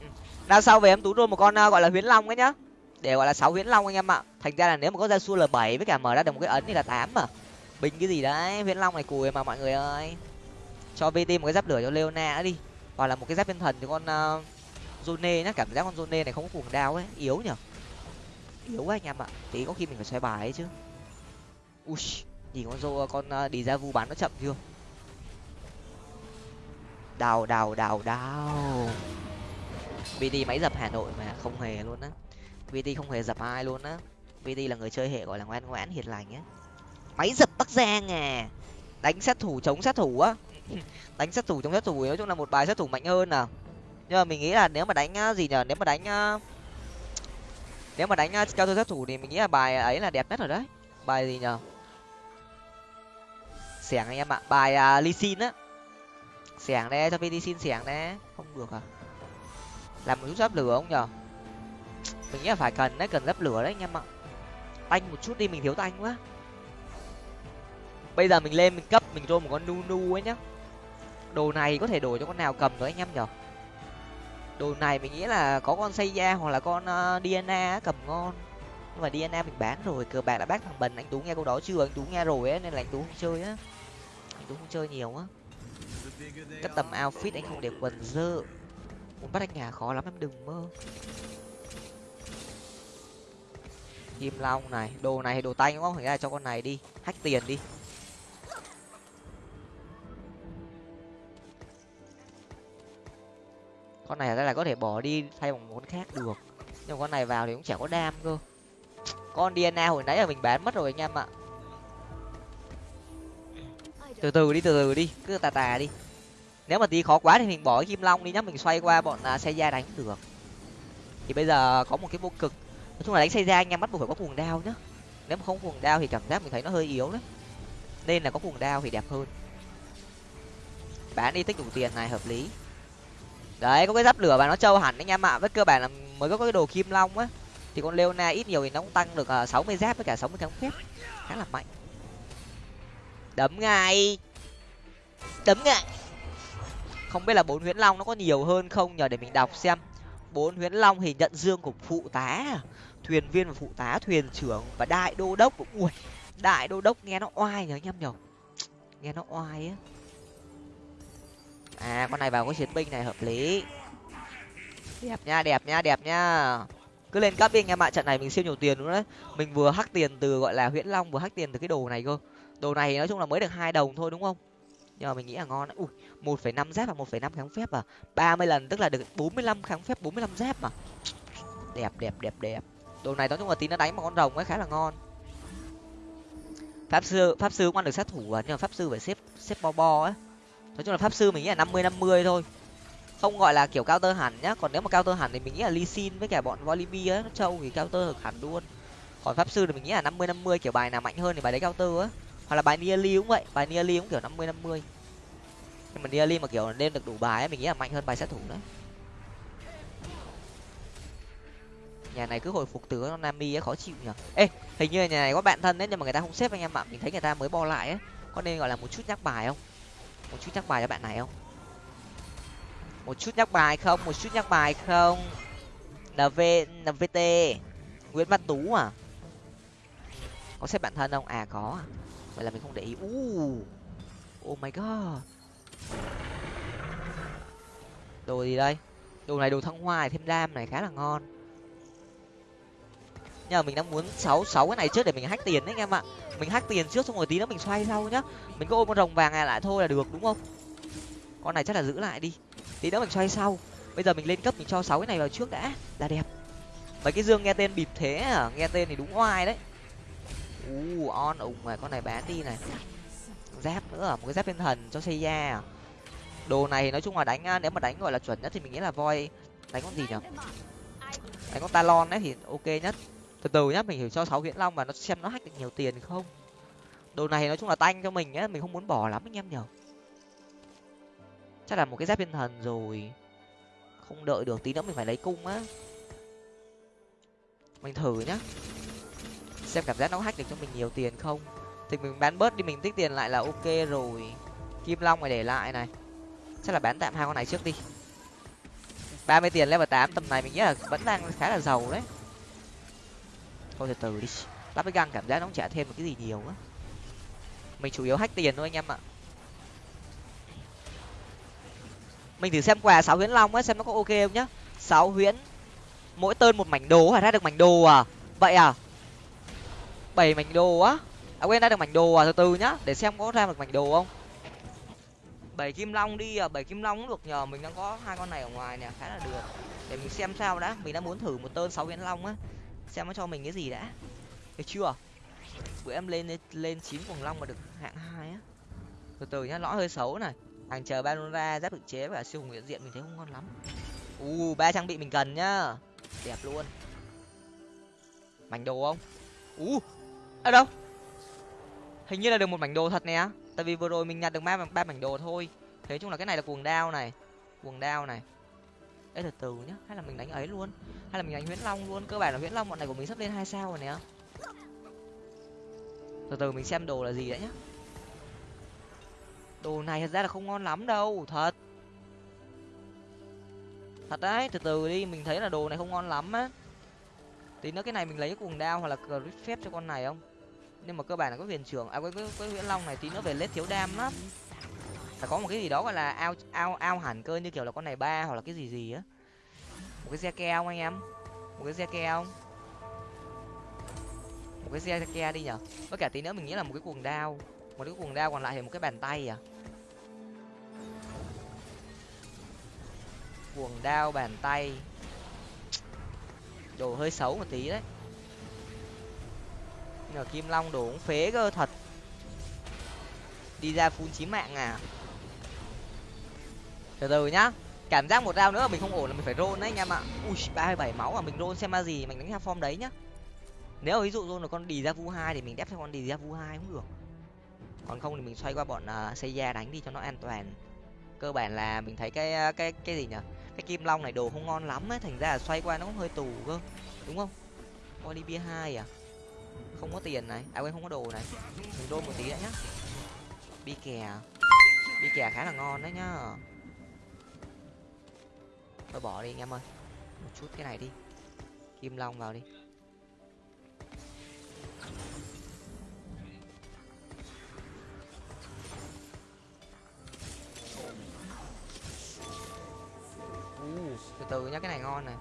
Ừ. Đằng sau về em tú luôn một con à, gọi là huyến long ấy nhá. Để gọi là sáu huyến long anh em ạ. Thành ra là nếu mà có ra xua l bảy với cả mở ra được một cái ấn thì là tám mà. Bình cái gì đấy huyến long này cùi mà mọi người ơi cho vt một cái giáp lửa cho leona đi. Hoặc là một cái giáp thiên thần cho con uh, zone nhá cảm giác con zone này không có cuồng đao ấy yếu nhở? Yếu quá anh em ạ tí có khi mình phải xoay bài ấy chứ. Ui nhìn con rô con uh, đi ra vu bán nó chậm chưa? Đào đào đào đào. Vt máy dập hà nội mà không hề luôn á. Vt không hề dập ai luôn á. Vt là người chơi hệ gọi là ngoan ngoãn hiền lành á. Máy dập bắc giang à. Đánh sát thủ chống sát thủ á. Ừ, đánh sát thủ chống sát thủ nói chung là một bài sát thủ mạnh hơn à nhưng mà mình nghĩ là nếu mà đánh à, gì nhở nếu mà đánh à, nếu mà đánh à, cao thủ sát thủ thì mình nghĩ là bài ấy là đẹp nhất rồi đấy. Bài gì nhở xẻng anh em ạ bài uh, ly xin á. Xẻng đấy cho vt xin xẻng đấy. Không được à? Làm một chút giáp lửa không nhở mình nghĩ là phải cần đấy cần giáp lửa đấy anh em ạ. Tanh một chút đi mình thiếu tanh quá. Bây giờ mình lên mình cấp mình cho một con nu nu ấy nhá đồ này có thể đổi cho con nào cầm rồi anh em nhở? Đồ này mình nghĩ là có con xây da hoặc là con ờ, uh, dna cầm ngon. Nhưng mà dna mình bán rồi cờ bạc đã bác thằng bần anh tú nghe câu đó chưa? Anh tú nghe rồi ấy nên là anh tú không chơi á. Anh tú không chơi nhiều á. Cất tầm outfit anh không để quần dơ. Muốn bắt anh nhà khó lắm em đừng mơ. Kim long này đồ này đồ tay đúng không phải ra cho con này đi. Hách tiền đi. Con này ra là có thể bỏ đi thay bằng món khác được. Nhưng mà con này vào thì cũng chả có đam cơ. Con dna hồi nãy là mình bán mất rồi anh em ạ. Từ từ đi từ từ đi. Cứ tà tà đi. Nếu mà tí khó quá thì mình bỏ cái kim long đi nhá. Mình xoay qua bọn à, xe da đánh được. Thì bây giờ có một cái vô cực. Nói chung là đánh xe da anh em bắt buộc phải có cuồng đao nhá. Nếu mà không cuồng đao thì cảm giác mình thấy nó hơi yếu đấy. Nên là có cuồng đao thì đẹp hơn. Bán đi tích đủ tiền này hợp lý đấy, có cái giáp lửa và nó trâu hẳn anh em ạ. Với cơ bản là mới có cái đồ kim long á. Thì con leona ít nhiều thì nó cũng tăng được à, sáu mươi giáp với cả sáu mươi kháng phép. Khá là mạnh. Đấm ngay. Đấm ngay. Không biết là bốn huyễn long nó có nhiều hơn không nhờ để mình đọc xem. Bốn huyễn long thì nhận dương của phụ tá. Thuyền viên và phụ tá, thuyền trưởng và đại đô đốc cũng ui, đại đô đốc nghe nó oai nhở anh em nhở nghe nó oai á à con này vào cái chiến binh này hợp lý. Đẹp. Nha đẹp nha đẹp nha. Cứ lên cấp đi anh em ạ trận này mình siêu nhiều tiền luôn đấy. Mình vừa hắc tiền từ gọi là huyễn long vừa hắc tiền từ cái đồ này cơ. Đồ này nói chung là mới được hai đồng thôi đúng không? Nhưng mà mình nghĩ là ngon ui một phẩy năm giáp và một phẩy năm kháng phép à? ba mươi lần tức là được bốn mươi lăm kháng phép bốn mươi lăm giáp mà đẹp đẹp đẹp đẹp. Đồ này nói chung là tí nó đánh một con rồng ấy khá là ngon. Pháp sư pháp sư cũng ăn được sát thủ à? Nhưng mà pháp sư phải xếp xếp bo bo ấy nói chung là pháp sư mình nghĩ là năm mươi năm mươi thôi. Không gọi là kiểu cao tơ hẳn nhá, còn nếu mà cao tơ hẳn thì mình nghĩ là ly xin với cả bọn volibi ấy, nó trâu thì cao tơ được hẳn luôn. Còn pháp sư thì mình nghĩ là năm mươi năm mươi kiểu bài nào mạnh hơn thì bài đấy cao tơ á. Hoặc là bài nearly cũng vậy, bài nearly cũng kiểu năm mươi năm mươi. Nhưng mà nearly mà kiểu lên được đủ bài ấy, mình nghĩ là mạnh hơn bài sát thủ đấy. Nhà này cứ hồi phục từ nó nami ấy, khó chịu nhở ê, hình như là nhà này có bạn thân đấy, nhưng mà người ta không xếp anh em ạ. Mình thấy người ta mới bo lại ấy. Có nên gọi là một chút nhắc bài không? Một chút nhắc bài cho bạn này không? Một chút nhắc bài không? Một chút nhắc bài không? Nv nvt nguyễn văn tú à? Có xếp bạn thân không? À có à. Vậy là mình không để ý. Uh oh my god. Đồ gì đây? Đồ này đồ thăng hoa thêm đam này khá là ngon nhưng mà mình đang muốn sáu sáu cái này trước để mình hack tiền đấy, anh em ạ. Mình hack tiền trước xong rồi tí nữa mình xoay sau nhá. Mình có ôm con rồng vàng này lại thôi là được, đúng không? Con này chắc là giữ lại đi. Tí nữa mình xoay sau. Bây giờ mình lên cấp mình cho sáu cái này vào trước đã. Là đẹp. Mấy cái dương nghe tên bịp thế à? Nghe tên thì đúng oai đấy. U on ủng này, con này bán đi này. Giáp nữa à? một cái giáp thiên thần cho xây da à? đồ này thì nói chung là đánh à, nếu mà đánh gọi là chuẩn nhất thì mình nghĩ là voi đánh con gì nhở? Đánh con talon đấy thì ok nhất từ từ nhá, mình thử cho sáu viễn long và nó xem nó hack được nhiều tiền không? Đồ này nói chung là tanh cho mình á mình không muốn bỏ lắm anh em nhở. Chắc là một cái giáp thiên thần rồi. Không đợi được tí nữa mình phải lấy cung á. Mình thử nhá. Xem cảm giác nó hack được cho mình nhiều tiền không? Thì mình bán bớt đi, mình tích tiền lại là ok rồi. Kim long phải để lại này. Chắc là bán tạm hai con này trước đi. ba mươi tiền level tám, tầm này mình nghĩ là vẫn đang khá là giàu đấy thôi từ từ đi. Lắp cái găng cảm giác nó cũng trả thêm một cái gì nhiều á. Mình chủ yếu hack tiền thôi anh em ạ. Mình thử xem quà sáu huyễn long á, xem nó có ok không nhá. Sáu huyễn, mỗi tơn một mảnh đồ phải ra được mảnh đồ à? Vậy à? Bảy mảnh đồ á? À quên, ra được mảnh đồ à? Từ từ nhá, để xem có ra được mảnh đồ không. Bảy kim long đi à? Bảy kim long cũng được nhờ, mình đang có hai con này ở ngoài nè, khá là được. Để mình xem sao đã, mình đã muốn thử một tơn sáu huyễn long á xem nó cho mình cái gì đã. Được chưa? Bữa em lên lên chín cuồng long mà được hạng hai á. Từ từ nhá, lõi hơi xấu này. Hàng chờ banora giáp tự chế và siêu hùng hiện diện mình thấy không ngon lắm. U, ba trang bị mình cần nhá. Đẹp luôn. Mảnh đồ không? U, ở đâu? Hình như là được một mảnh đồ thật nè. Tại vì vừa rồi mình nhặt được ba ba mảnh đồ thôi. Thế chung là cái này là cuồng đao này. Cuồng đao này ấy từ từ nhá. Hay là mình đánh ấy luôn. Hay là mình đánh nguyễn long luôn. Cơ bản là nguyễn long bọn này của mình sắp lên hai sao rồi nè. Từ từ mình xem đồ là gì đã nhá. Đồ này thật ra là không ngon lắm đâu. Thật. Thật đấy. Từ từ đi. Mình thấy là đồ này không ngon lắm á. Tí nữa cái này mình lấy cuồng đao hoặc là grip phép cho con này không? Nhưng mà cơ bản là có huyền trưởng. À có cái, nguyễn long này. Tí nữa về lết thiếu đam lắm phải có một cái gì đó gọi là ao ao ao hẳn cơ, như kiểu là con này ba hoặc là cái gì gì á. Một cái xe keo anh em? Một cái xe keo một cái xe ke đi nhở? Với cả tí nữa mình nghĩ là một cái cuồng đao. Một cái cuồng đao còn lại thì một cái bàn tay à? Cuồng đao, bàn tay. Đồ hơi xấu một tí đấy. Nhờ kim long đồ cũng phế cơ, thật. Đi ra phun chí mạng à? Từ từ nhá. Cảm giác một dao nữa mình không ổn là mình phải roll đấy anh em ạ. Ui ba bảy máu mà mình roll xem ma gì mình đánh theo form đấy nhá. Nếu ví dụ roll được con đi ra vu hai thì mình đép theo con đi ra vu hai cũng được. Còn không thì mình xoay qua bọn uh, xây da đánh đi cho nó an toàn. Cơ bản là mình thấy cái à, cái cái gì nhở? Cái kim long này đồ không ngon lắm ấy thành ra là xoay qua nó cũng hơi tù cơ đúng không? Con bia hai à? Không có tiền này. À quên không có đồ này. Mình đôn một tí đã nhá. Bi kè à? bi kè khá là ngon đấy nhá thôi bỏ đi anh em ơi. Một chút cái này đi. Kim long vào đi. Từ từ nhá cái này ngon này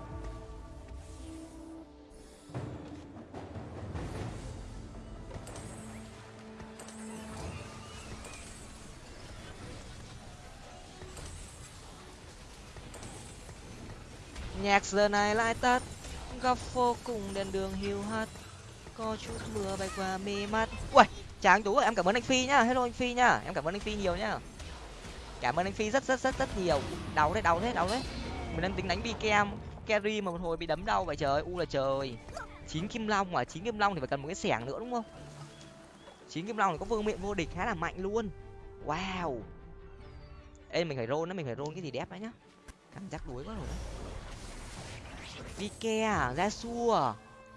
nhạc giờ này lại tắt. Góc phố cùng đèn đường hiu hắt. Có chút mưa bay qua mi mắt. Ui chàng tú em cảm ơn anh phi nhá. Hello anh phi nhá. Em cảm ơn anh phi nhiều nhá. Cảm ơn anh phi rất rất rất rất nhiều. Đau đấy đau đấy đau đấy mình đang tính đánh bi kem carry mà một hồi bị đấm đau vậy trời. U là trời. Chín kim long mà, chín kim long thì phải cần một cái xẻng nữa đúng không? Chín kim long thì có vương miện vô địch khá là mạnh luôn. Wow. Ê, mình phải roll nó mình phải roll cái gì đẹp đấy nhá. Cảm giác đuối quá rồi đấy. Bike à, ra xua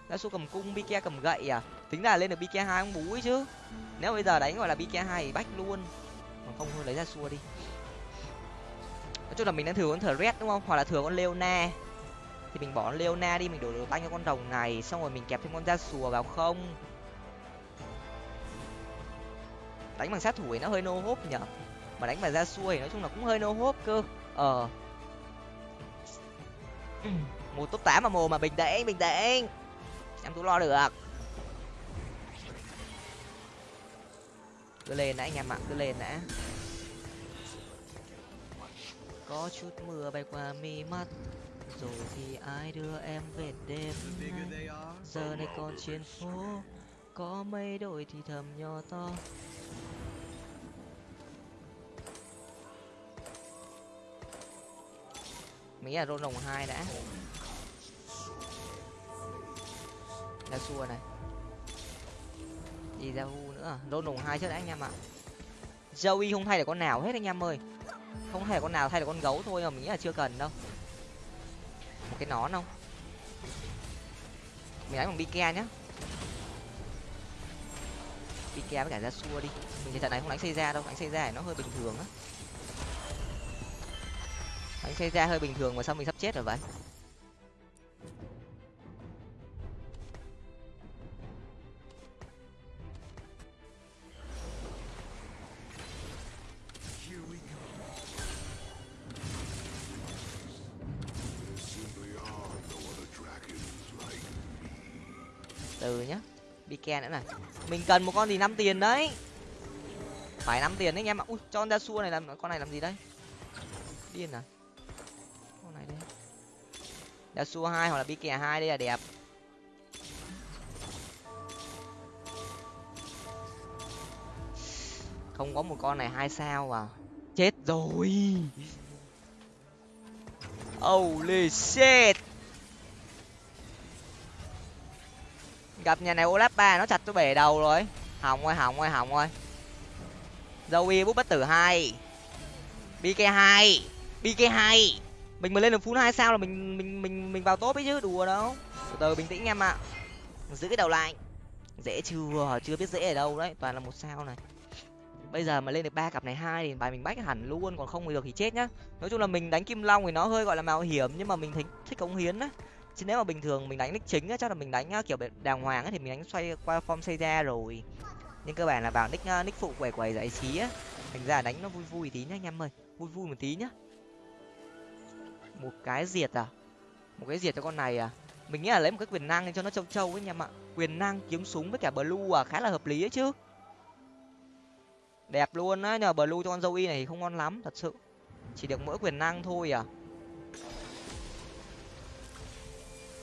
ra xua cầm cung Bike cầm gậy à? Tính là lên được Bike hai ông bú ấy chứ. Nếu bây giờ đánh gọi là Bike hai thì bách luôn. Còn không thôi lấy ra xua đi. Nói chung là mình đang thừa con thờ red đúng không? Hoặc là thừa con leona. Thì mình bỏ con leona đi mình đổi đồ tăng cho con rồng này xong rồi mình kẹp thêm con da xùa vào không? Đánh bằng sát thủ thì nó hơi nô hốp nhở? Mà đánh bằng da xua thì nói chung là cũng hơi nô hốp cơ. Ờ một top tám mà mồ mà bình tĩnh bình tĩnh. Em tú lo được. Cứ lên đã anh em ạ cứ lên đã. Có chút mưa bay qua mi mắt, rồi thì ai đưa em về đêm nay? Giờ này còn trên phố có mây đổi thì thầm nhỏ to. Mỹ là rôn rồng hai đã? Ra xua này. Đi ra u nữa. Rôn rồng hai trước đã, anh em ạ. Joey không thay được con nào hết, anh em ơi. Không thay được con nào, thay được con gấu thôi, mà mình nghĩ là chưa cần đâu. Một cái nón không? Mình đánh bằng bike nhá. Bike với cả ra xua đi. Mình trận này không đánh xây ra đâu, đánh xây ra nó hơi bình thường á anh xây ra hơi bình thường mà sao mình sắp chết rồi vậy? Từ nhá Biken nữa này. Mình cần một con gì năm tiền đấy. Phải năm tiền đấy anh em ạ. Ui, cho con ra xua này làm, con này làm gì đây? Điên à? Đã xua hai hoặc là bi kè hai đây là đẹp. Không có một con này hai sao à. Chết rồi. Holy shit. Gặp nhà này olap ba nó chặt tôi bể đầu rồi. Hỏng ơi hỏng ơi hỏng ơi dâu y bút bất tử hai. Bk hai. Bk hai mình mà lên được full hai sao là mình mình mình mình vào top ấy chứ, đùa đâu. Từ từ bình tĩnh em ạ. Giữ cái đầu lại. Dễ chưa? Chưa biết dễ ở đâu đấy. Toàn là một sao này. Bây giờ mà lên được ba cặp này hai thì bài mình bách hẳn luôn, còn không được thì chết nhá. Nói chung là mình đánh kim long thì nó hơi gọi là mạo hiểm, nhưng mà mình thích thích cống hiến á. Chứ nếu mà bình thường mình đánh nick chính á, chắc là mình đánh kiểu đàng hoàng á thì mình đánh xoay qua form xây ra rồi. Nhưng cơ bản là vào nick nick phụ quẩy quẩy giải trí á. Thành ra đánh nó vui vui tí nhá anh em ơi. Vui vui một tí nhá một cái diệt à? Một cái diệt cho con này à? Mình nghĩ là lấy một cái quyền năng cho nó trâu trâu ấy nha ạ quyền năng kiếm súng với cả blue à khá là hợp lý ấy chứ. Đẹp luôn á, nhờ blue cho con dâu y này thì không ngon lắm, thật sự. Chỉ được mỗi quyền năng thôi à.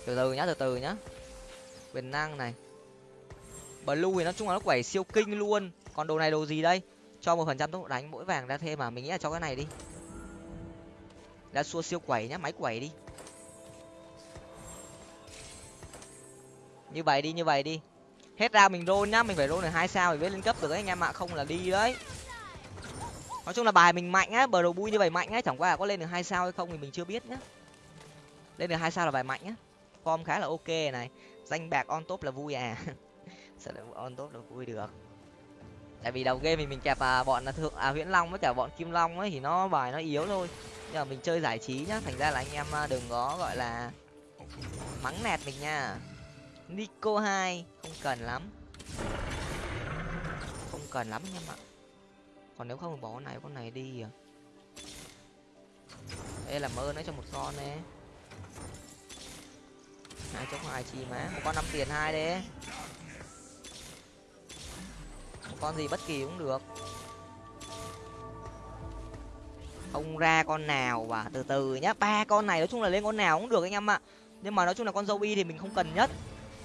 Từ từ nhá, từ từ nhá. Quyền năng này. Blue thì nói chung là nó quẩy siêu kinh luôn. Còn đồ này đồ gì đây? Cho một phần trăm tốc độ đánh, mỗi vàng ra thêm mà mình nghĩ là cho cái này đi đã xua siêu quẩy nhá máy quẩy đi. Như vậy đi như vậy đi. Hết ra mình roll nhá mình phải roll được hai sao thì mới lên cấp được đấy anh em ạ. Không là đi đấy. Nói chung là bài mình mạnh á bờ đầu bui như vậy mạnh á chẳng qua là có lên được hai sao hay không thì mình chưa biết nhá. Lên được hai sao là bài mạnh á. Form khá là ok này. Danh bạc on top là vui à. Sao lại on top là vui được. Tại vì đầu game thì mình kẹp à, bọn là thượng à huyễn long với cả bọn kim long ấy thì nó bài nó yếu thôi nhưng mà mình chơi giải trí nhá, thành ra là anh em à, đừng có gọi là mắng nẹt mình nha. Nico hai, không cần lắm. Không cần lắm anh em ạ còn nếu không bỏ con này con này đi à đây làm ơn đấy cho một con nè hai chốc hai chi má. Một con năm tiền hai đấy. Một con gì bất kỳ cũng được không ra con nào và từ từ nhá. Ba con này nói chung là lên con nào cũng được anh em ạ. Nhưng mà nói chung là con dâu y thì mình không cần nhất.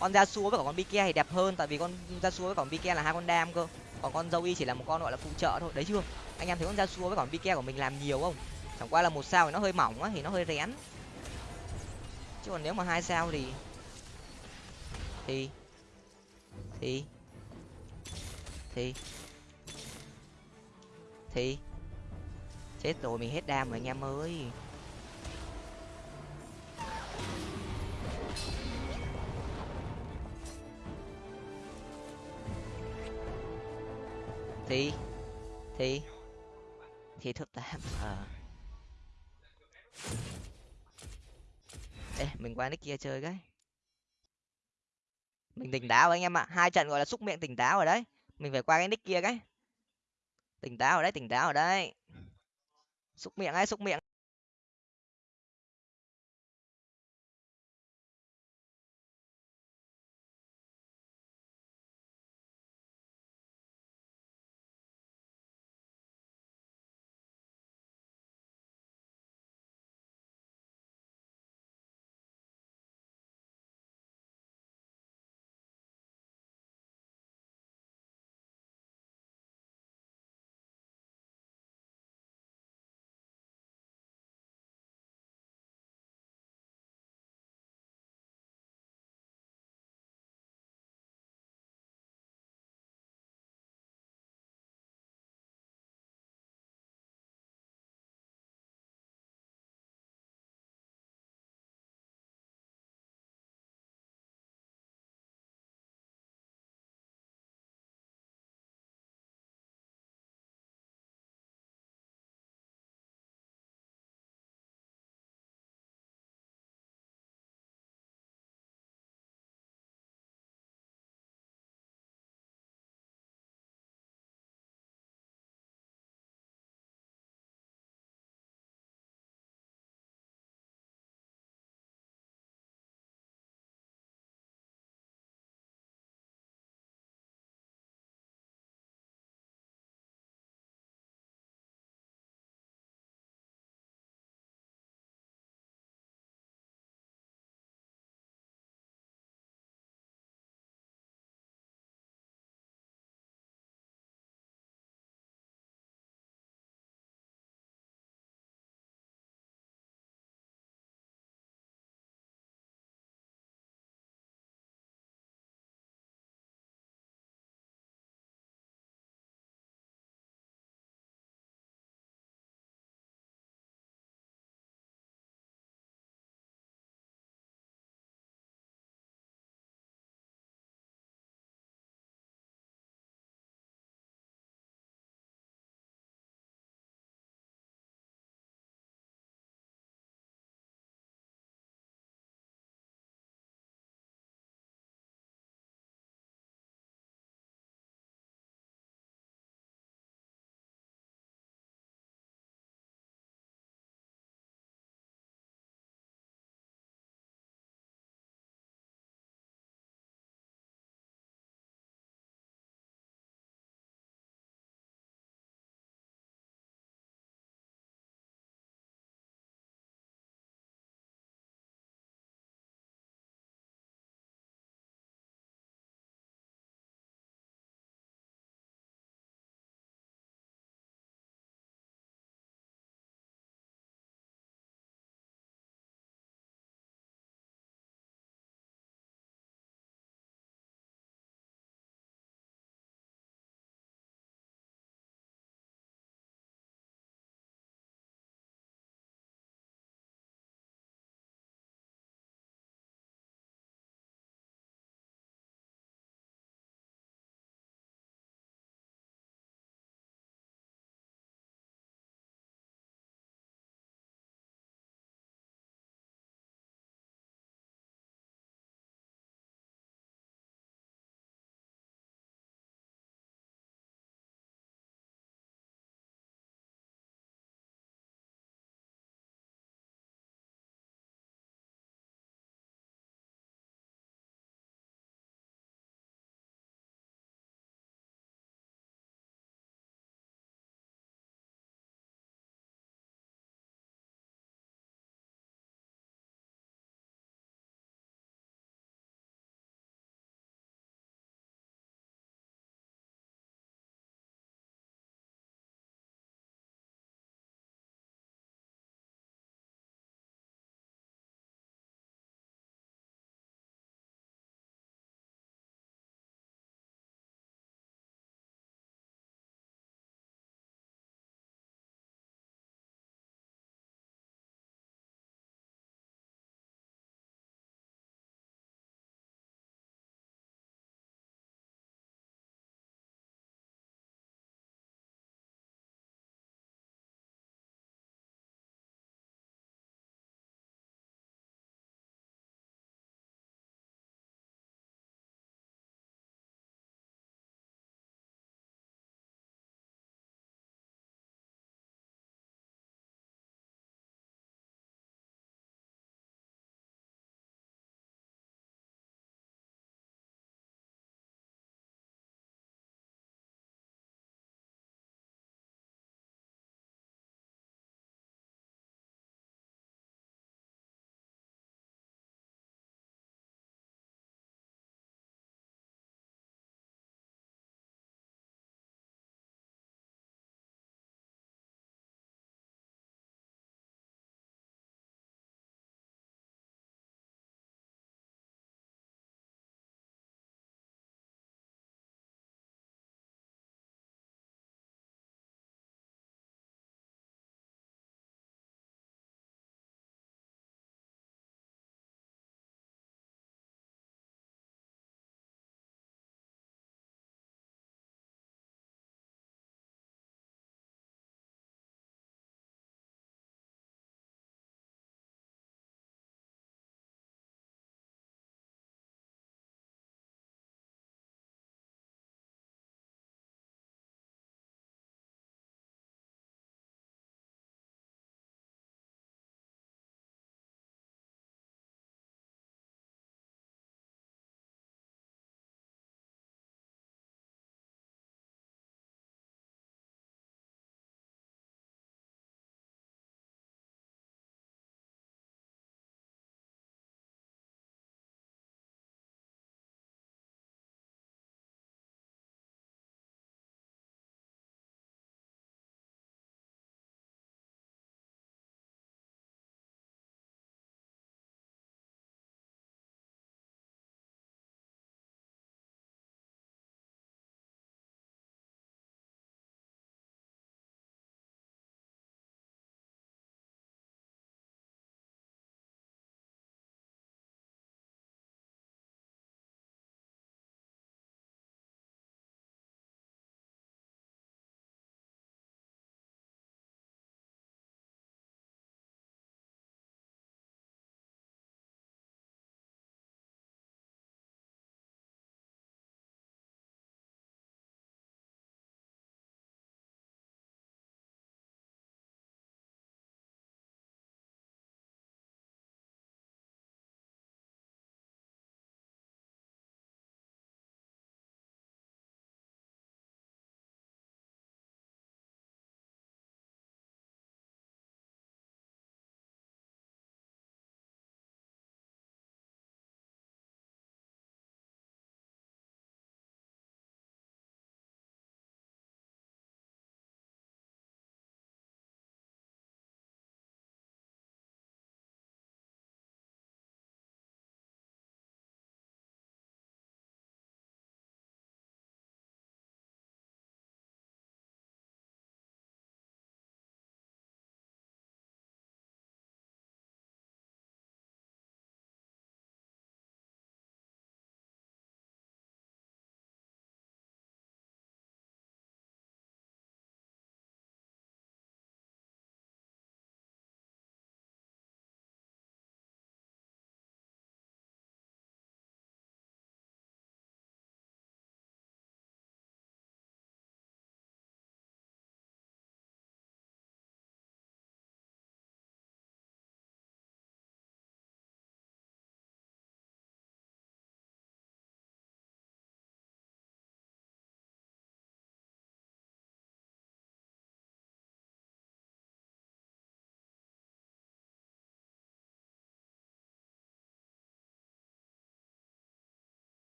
Con da xua với cả con bike thì đẹp hơn, tại vì con da xua với cả con bike là hai con đam cơ. Còn con dâu y chỉ là một con gọi là phụ trợ thôi. Đấy chưa? Anh em thấy con da xua với cả con bike của mình làm nhiều không? Chẳng qua là một sao thì nó hơi mỏng á, thì nó hơi rén. Chứ còn nếu mà hai sao thì thì thì thì thì chết rồi mình hết đam rồi anh em ơi. Thì thì thì thứ tám ờ. Ê, mình qua nick kia chơi cái. Mình tỉnh táo anh em ạ, hai trận gọi là xúc miệng tỉnh táo rồi đấy. Mình phải qua cái nick kia cái. Tỉnh táo rồi đấy, tỉnh táo rồi đấy xúc miệng ấy xúc miệng.